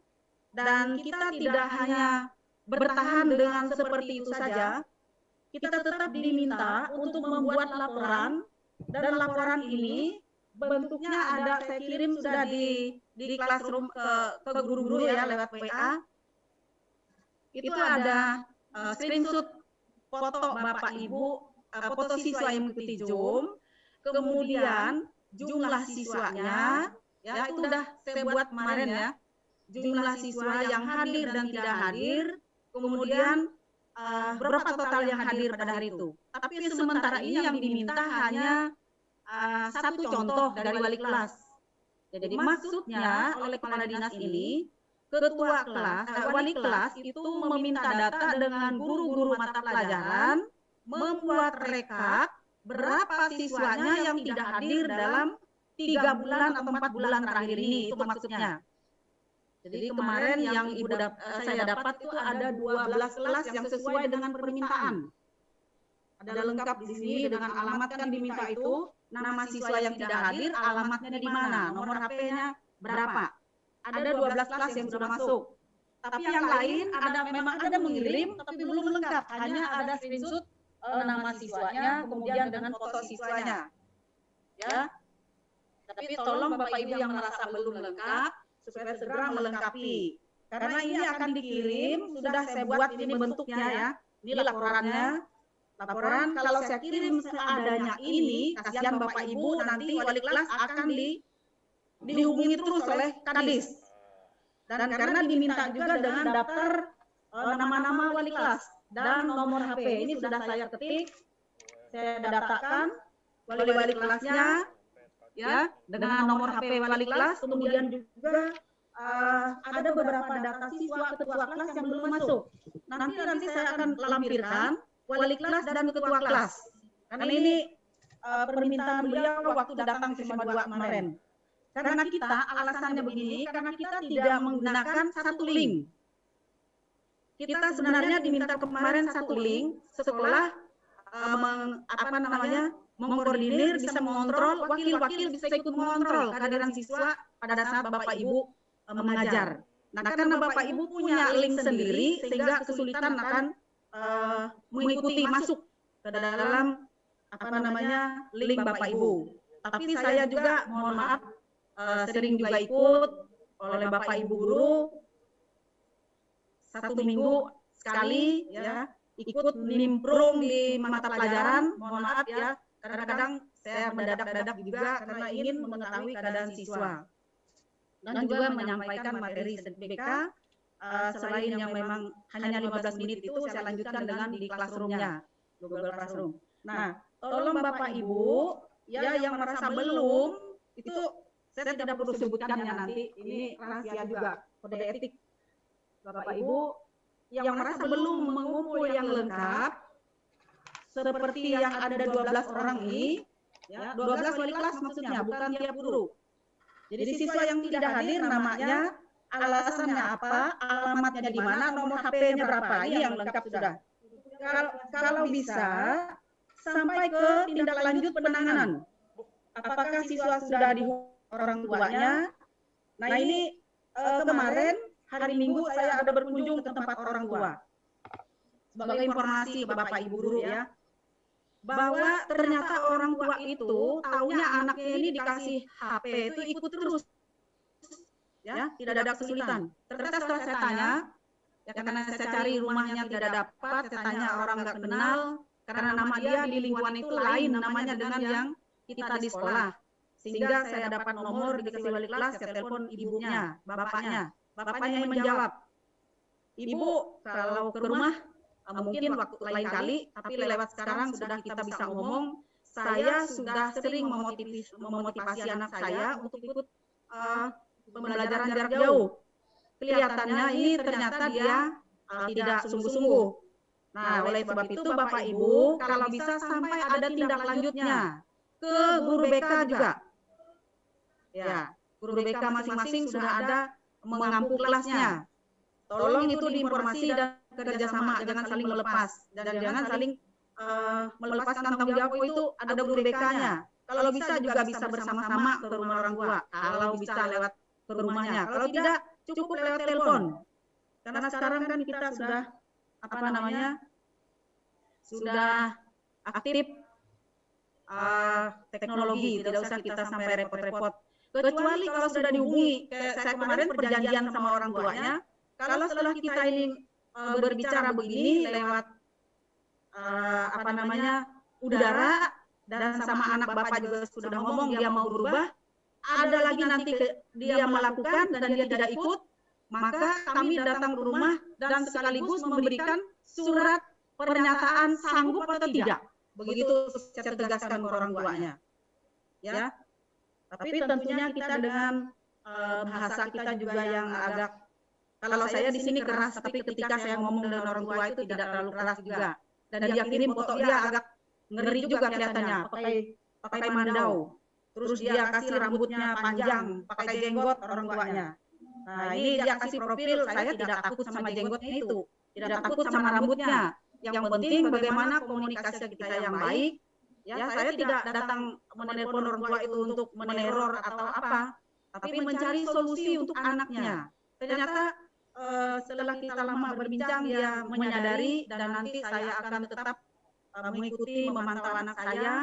D: Dan kita tidak hanya bertahan dengan seperti itu saja, kita tetap diminta untuk membuat laporan dan laporan ini bentuknya ada saya kirim sudah di di classroom ke ke guru-guru ya lewat WA. Itu ada uh, screenshot foto Bapak Ibu uh, foto siswa yang mengikuti Zoom, kemudian jumlah siswanya, ya itu sudah saya buat kemarin ya, jumlah siswa yang hadir dan tidak hadir, kemudian uh, berapa total yang hadir pada hari itu. Tapi sementara ini yang diminta hanya uh, satu contoh dari wali kelas. Jadi maksudnya oleh kepala dinas ini, ketua kelas, eh, wali kelas itu meminta data dengan guru-guru mata pelajaran membuat rekap berapa siswanya yang tidak hadir dalam tiga bulan atau empat bulan terakhir ini itu maksudnya. Jadi kemarin yang ibu dap eh, saya dapat itu ada 12 kelas yang sesuai dengan permintaan. Ada lengkap di sini dengan alamat kan diminta itu nama siswa yang tidak hadir, alamatnya di mana, nomor HP-nya berapa. Ada 12 kelas yang sudah masuk. Tapi yang lain ada memang ada mengirim tapi belum lengkap, hanya ada screenshot uh, nama siswanya, kemudian dengan foto siswanya. Ya. Tapi tolong Bapak Ibu yang merasa belum lengkap supaya segera melengkapi. Karena ini akan dikirim, sudah saya buat ini bentuknya ya. Ini laporannya. Laporan kalau saya kirim seadanya ini, kasihan Bapak Ibu nanti wali kelas akan di dihubungi terus oleh Kadis. Dan karena diminta juga dengan daftar eh, nama-nama wali kelas dan nomor HP. Ini sudah saya ketik, saya daftarkan wali-wali kelasnya, ya dengan nomor HP wali kelas, kemudian juga uh, ada beberapa data siswa ketua kelas yang belum masuk. Nanti nanti saya akan lampirkan wali kelas dan ketua kelas. Karena ini uh, permintaan beliau waktu datang cuma dua kemarin. Karena kita alasannya begini, karena kita tidak menggunakan satu link kita sebenarnya diminta kemarin satu link sekolah uh, meng, apa namanya mengkoordinir bisa mengontrol wakil-wakil bisa ikut mengontrol kehadiran siswa pada saat bapak ibu uh, mengajar. Nah karena bapak ibu punya link sendiri sehingga kesulitan akan uh, mengikuti masuk ke dalam apa namanya link bapak ibu. Tapi saya juga mohon maaf uh, sering juga ikut oleh bapak ibu guru satu minggu sekali ya ikut nimbrung di mata pelajaran mohon maaf ya kadang-kadang saya mendadak-dadak juga karena ingin mengetahui keadaan siswa. dan juga menyampaikan materi SDPK uh, eh, selain yang memang hanya 15 menit itu saya lanjutkan dengan di classroomnya. Google Classroom. Nah, tolong Bapak Ibu ya yang merasa belum itu saya tidak perlu sebutkan ya nanti. ini rahasia juga. kode etik. Bapak Ibu yang merasa belum mengumpul yang lengkap seperti yang ada 12 orang ini ya 12 wali kelas maksudnya bukan tiap guru jadi siswa yang tidak hadir namanya alasannya apa alamatnya di mana nomor HP-nya berapa ini yang lengkap sudah kalau kalau bisa sampai ke tindak lanjut penanganan. Apakah siswa sudah di orang tuanya? Nah ini uh, kemarin hari Minggu saya ada berkunjung ke tempat orang tua. Sebagai informasi Bapak Ibu guru ya, bahwa ternyata orang tua itu taunya anaknya ini dikasih HP itu ikut terus. Ya, tidak ada kesulitan. Ternyata setelah saya tanya, ya karena saya cari rumahnya tidak dapat, saya tanya orang nggak kenal, karena nama dia di lingkungan itu lain namanya dengan yang kita di sekolah. Sehingga saya dapat nomor dikasih wali kelas, saya telepon ibunya, bapaknya. Bapaknya yang menjawab, Ibu, kalau ke rumah mungkin waktu lain kali, tapi lewat sekarang sudah kita bisa ngomong, saya sudah sering memotivasi, memotivasi anak saya untuk ikut uh, pembelajaran jarak jauh. Kelihatannya ini ternyata dia uh, tidak sungguh-sungguh. Nah, oleh sebab itu Bapak Ibu, kalau bisa sampai ada tindak lanjutnya ke guru BK juga. Ya, guru BK masing-masing sudah ada mengampu kelasnya. Tolong itu diinformasi dan kerjasama, jangan saling melepas dan jangan saling uh, melepaskan tanggung jawab itu ada guru BK-nya. Kalau bisa juga bisa bersama-sama ke rumah orang tua. Kalau bisa lewat ke rumahnya. Kalau tidak cukup lewat telepon. Karena sekarang kan kita sudah apa namanya sudah aktif uh, teknologi, tidak usah kita sampai repot-repot. Kecuali kalau sudah dihubungi, kayak saya kemarin perjanjian sama orang tuanya, kalau setelah kita ini uh, berbicara begini lewat uh, apa namanya udara dan sama anak bapak juga sudah ngomong dia mau berubah, ada lagi nanti ke, dia melakukan dan dia tidak ikut, maka kami datang ke rumah dan sekaligus memberikan surat pernyataan sanggup atau tidak. Begitu saya tegaskan ke orang tuanya. Ya. Tapi tentunya kita dengan uh, bahasa kita juga yang agak kalau saya di sini keras, tapi ketika saya ngomong dengan orang tua itu tidak terlalu keras juga. Dan dia kirim foto dia agak ngeri juga kelihatannya, pakai pakai mandau. Terus dia kasih rambutnya panjang, pakai jenggot orang tuanya. Nah, ini dia kasih profil, saya tidak takut sama jenggotnya itu. Tidak takut sama rambutnya. Yang penting bagaimana komunikasi kita yang baik. Ya, saya tidak datang menelpon orang tua itu untuk meneror atau apa, tapi mencari solusi untuk anaknya. Ternyata uh, setelah kita lama berbincang dia menyadari dan nanti saya akan tetap uh, mengikuti memantau anak saya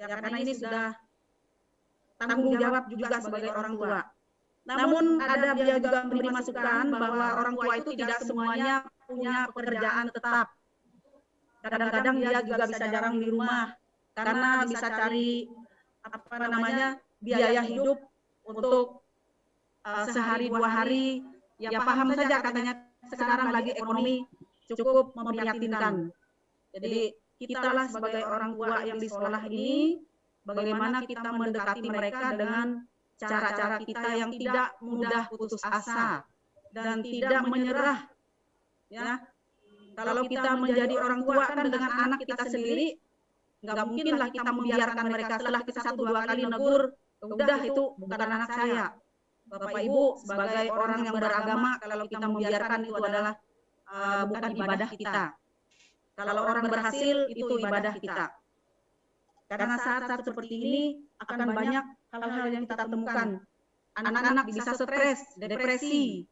D: ya karena ini sudah tanggung jawab juga sebagai orang tua. Namun ada dia juga memberi masukan bahwa orang tua itu tidak semuanya punya pekerjaan tetap. Kadang-kadang dia juga bisa jarang di rumah karena bisa cari apa namanya biaya hidup untuk uh, sehari dua hari. Ya, ya paham saja katanya sekarang lagi ekonomi cukup memprihatinkan. Jadi kitalah sebagai orang tua yang di sekolah ini bagaimana kita mendekati mereka dengan cara-cara kita yang tidak mudah putus asa dan tidak menyerah. Ya, kalau kita menjadi orang tua kan dengan anak kita sendiri, nggak mungkinlah kita membiarkan mereka setelah kita satu dua kali negur, udah itu bukan anak saya. Bapak Ibu sebagai orang yang beragama, kalau kita membiarkan itu adalah uh, bukan ibadah kita. Kalau orang berhasil itu ibadah kita. Karena saat-saat seperti ini akan banyak hal-hal yang kita temukan. Anak-anak bisa stres, depresi,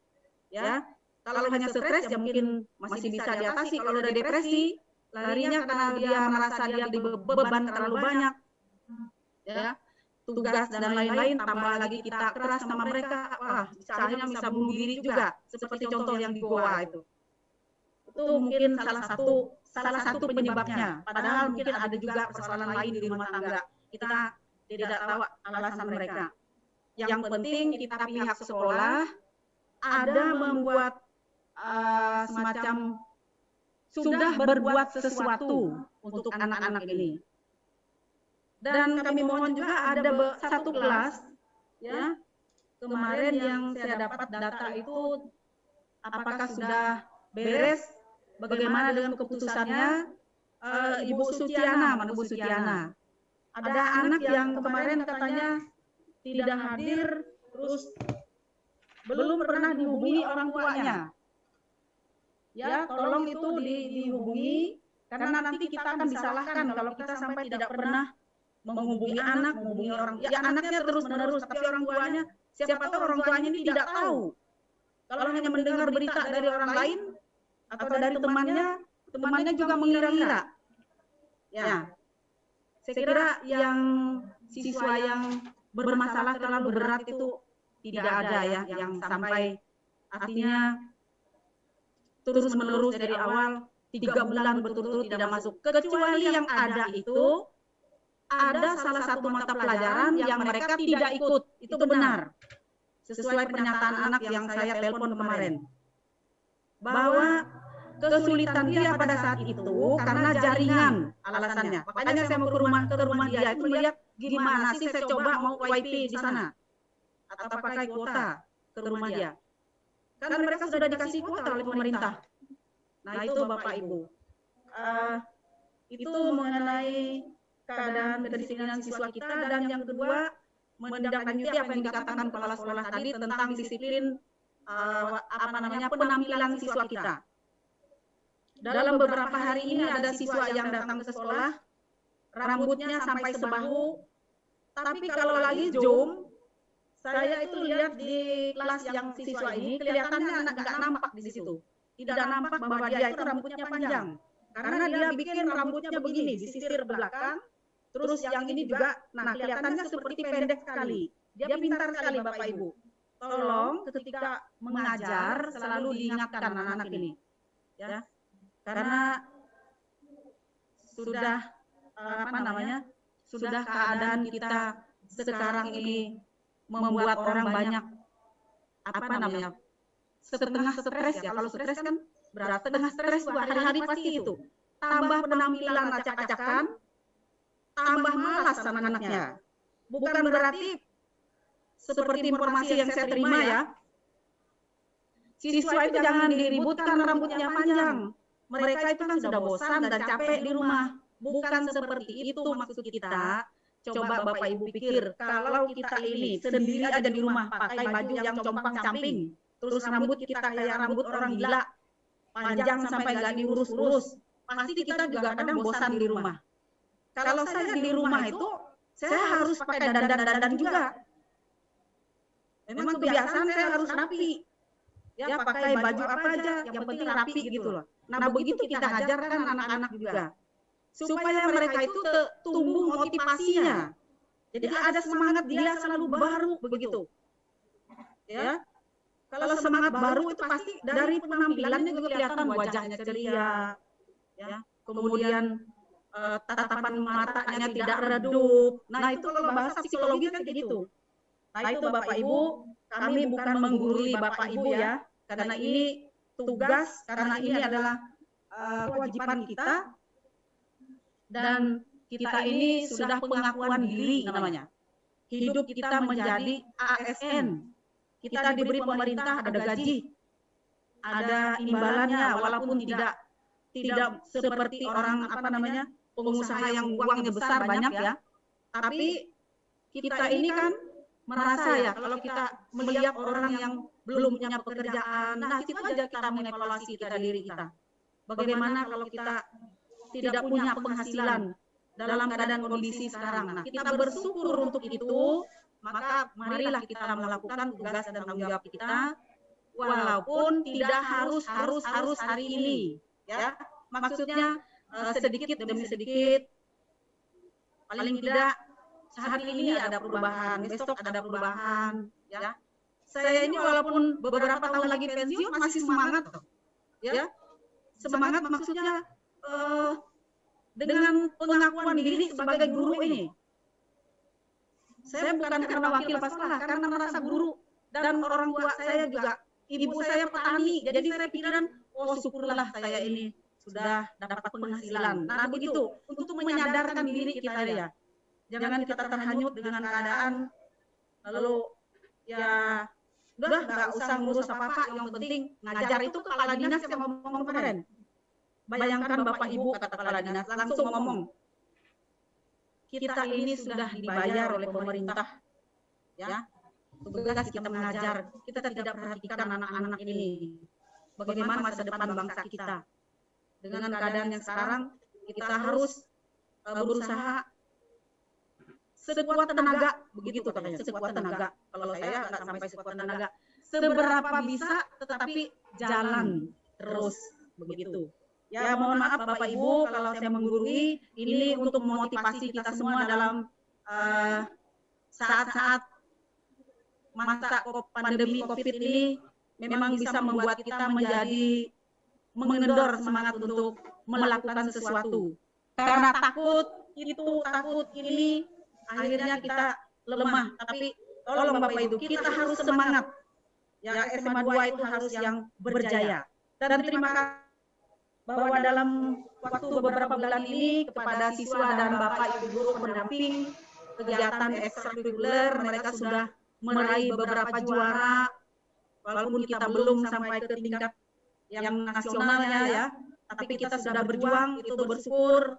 D: ya. Kalau hanya stres ya mungkin masih bisa diatasi. Kalau udah depresi, larinya karena dia merasa dia beban terlalu banyak, ya tugas dan lain-lain tambah lagi kita keras sama mereka wah bisa akhirnya bisa bunuh diri juga seperti contoh yang di Goa itu itu mungkin salah satu salah satu penyebabnya. Padahal mungkin ada juga persoalan lain di rumah tangga. Kita tidak tahu alasan mereka. Yang penting kita pihak sekolah ada membuat uh, semacam sudah berbuat sesuatu untuk anak-anak ini. Dan kami mohon juga ada satu kelas ya kemarin yang saya dapat data itu apakah sudah beres bagaimana dengan keputusannya uh, Ibu Sutiana, mana Ibu Sutiana. Ada anak yang kemarin katanya tidak hadir, terus belum pernah dihubungi orang tuanya. Ya, tolong itu di, dihubungi Karena nanti kita akan disalahkan kalau kita sampai tidak pernah menghubungi anak, menghubungi orang. Ya anaknya terus menerus, tapi orang tuanya siapa tahu orang tuanya ini tidak tahu. Kalau hanya mendengar berita dari orang lain atau dari temannya, temannya juga mengira-ngira. Ya, saya kira yang siswa yang bermasalah terlalu berat itu tidak ada ya, yang sampai artinya terus menerus dari awal tiga bulan berturut-turut tidak masuk. Kecuali yang ada itu ada salah satu mata pelajaran yang mereka tidak ikut. Itu benar. Sesuai pernyataan anak yang saya telepon kemarin. Bahwa kesulitan dia pada saat itu karena jaringan alasannya. Makanya saya mau ke rumah ke rumah dia itu melihat gimana sih saya coba mau WiFi di sana atau pakai kuota ke rumah dia. Karena mereka sudah dikasih kuota oleh pemerintah. Nah itu Bapak Ibu. Uh, itu mengenai keadaan kedisiplinan siswa kita dan yang kedua menindaklanjuti apa yang dikatakan kepala sekolah tadi tentang disiplin uh, apa namanya penampilan siswa kita. Dalam beberapa hari ini ada siswa yang datang ke sekolah rambutnya sampai sebahu, tapi kalau lagi zoom saya itu lihat di kelas yang siswa ini kelihatannya nggak nampak di situ. Tidak nampak bahwa dia itu rambutnya panjang. Karena dia bikin rambutnya begini, disisir belakang, Terus yang ini juga, nah kelihatannya seperti pendek sekali. Dia pintar sekali Bapak Ibu. Tolong ketika mengajar selalu diingatkan anak-anak ini. Ya. Karena sudah apa namanya? Sudah keadaan kita sekarang ini membuat orang banyak apa namanya? setengah stres ya. Kalau stres kan berat setengah stres hari-hari pasti itu. Tambah penampilan acak-acakan, tambah malas sama anaknya. Bukan berarti seperti informasi yang saya terima ya. Siswa itu jangan diributkan rambutnya panjang. Mereka itu kan sudah bosan dan capek di rumah. Bukan seperti itu maksud kita. Coba Bapak Ibu pikir, kalau kita ini sendiri aja di rumah pakai baju yang compang-camping, terus rambut kita kayak rambut orang gila, panjang sampai nggak diurus-urus, pasti kita juga kadang bosan di rumah. Kalau saya di rumah itu, saya harus pakai dandan-dandan juga. Memang kebiasaan saya harus rapi. Ya, pakai baju apa aja, yang penting rapi gitu loh. Nah, begitu kita ajarkan anak-anak juga. Supaya mereka itu tumbuh motivasinya. Jadi ada semangat dia selalu baru begitu. Ya. Kalau semangat baru itu pasti dari penampilannya juga kelihatan wajahnya ceria. Ya. Kemudian uh, tatapan matanya tidak redup. Nah, itu kalau bahasa psikologi kan kayak gitu. Nah, itu Bapak Ibu, kami bukan menggurui Bapak Ibu ya, karena ini tugas, karena ini adalah uh, kewajiban kita. dan kita ini sudah pengakuan diri namanya. Hidup kita menjadi ASN. Kita diberi pemerintah ada gaji, ada imbalannya walaupun tidak tidak seperti orang apa namanya pengusaha yang uangnya besar banyak ya. Tapi kita ini kan merasa ya kalau kita melihat orang yang belum punya pekerjaan, nah itu aja kita mengevaluasi kita diri kita. Bagaimana kalau kita tidak punya penghasilan dalam keadaan kondisi sekarang. Nah, kita bersyukur untuk itu, maka marilah kita melakukan tugas dan tanggung jawab kita walaupun tidak harus harus harus hari ini, ya. Maksudnya uh, sedikit demi sedikit. paling tidak sehari ini ada perubahan besok ada perubahan ya. saya ini walaupun beberapa tahun lagi pensiun masih semangat ya. semangat maksudnya uh, dengan pengakuan diri sebagai guru ini. saya bukan karena wakil sekolah karena merasa guru. dan orang tua saya juga. ibu saya petani. jadi saya pikiran oh syukurlah saya ini sudah dapat penghasilan. Nah, begitu untuk menyadarkan diri kita ya. Jangan kita terhanyut dengan keadaan lalu ya udah nggak usah ngurus apa-apa, yang penting ngajar itu kepala dinas yang ngomong kemarin. Bayangkan Bapak Ibu kata kepala dinas langsung ngomong. Kita ini sudah dibayar oleh pemerintah ya. Tugas kita mengajar, kita tidak perhatikan anak-anak ini. Bagaimana masa depan bangsa kita. Dengan keadaan yang sekarang kita harus uh, berusaha sekuat tenaga begitu katanya sekuat tenaga. Kalau saya nggak sampai sekuat tenaga seberapa bisa tetapi jalan terus begitu. Ya mohon maaf bapak ibu kalau saya menggurui ini untuk memotivasi kita semua dalam saat-saat uh, masa pandemi covid ini memang bisa membuat kita menjadi mengendor semangat untuk melakukan sesuatu. karena takut itu takut ini akhirnya kita lemah. Tapi tolong Bapak Ibu, kita harus semangat. Ya SMA 2 itu harus yang berjaya. Dan terima kasih bahwa dalam waktu beberapa bulan ini kepada siswa dan Bapak Ibu guru pendamping kegiatan ekstrakurikuler mereka sudah meraih beberapa juara walaupun kita belum sampai ke tingkat yang nasionalnya ya tapi kita sudah berjuang itu bersyukur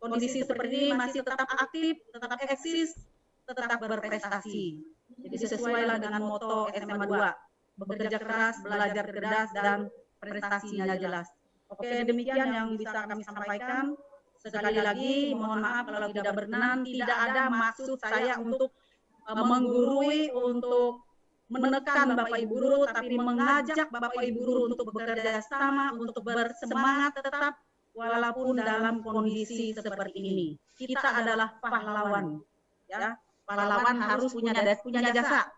D: kondisi seperti ini masih tetap aktif, tetap eksis, tetap berprestasi. Jadi sesuailah dengan moto SMA 2, bekerja keras, belajar cerdas, dan prestasinya jelas. Oke, demikian yang bisa kami sampaikan. Sekali lagi, mohon maaf kalau tidak berkenan, tidak ada maksud saya untuk uh, menggurui, untuk menekan Bapak Ibu guru, tapi mengajak Bapak Ibu guru untuk bekerja sama, untuk bersemangat tetap walaupun dalam kondisi seperti ini. Kita adalah pahlawan. Ya, pahlawan harus punya punya jasa.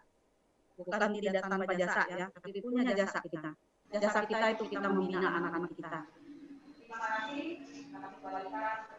D: Bukan tidak tanpa jasa ya, tapi punya jasa kita. Jasa kita itu kita membina anak-anak kita. Terima kasih.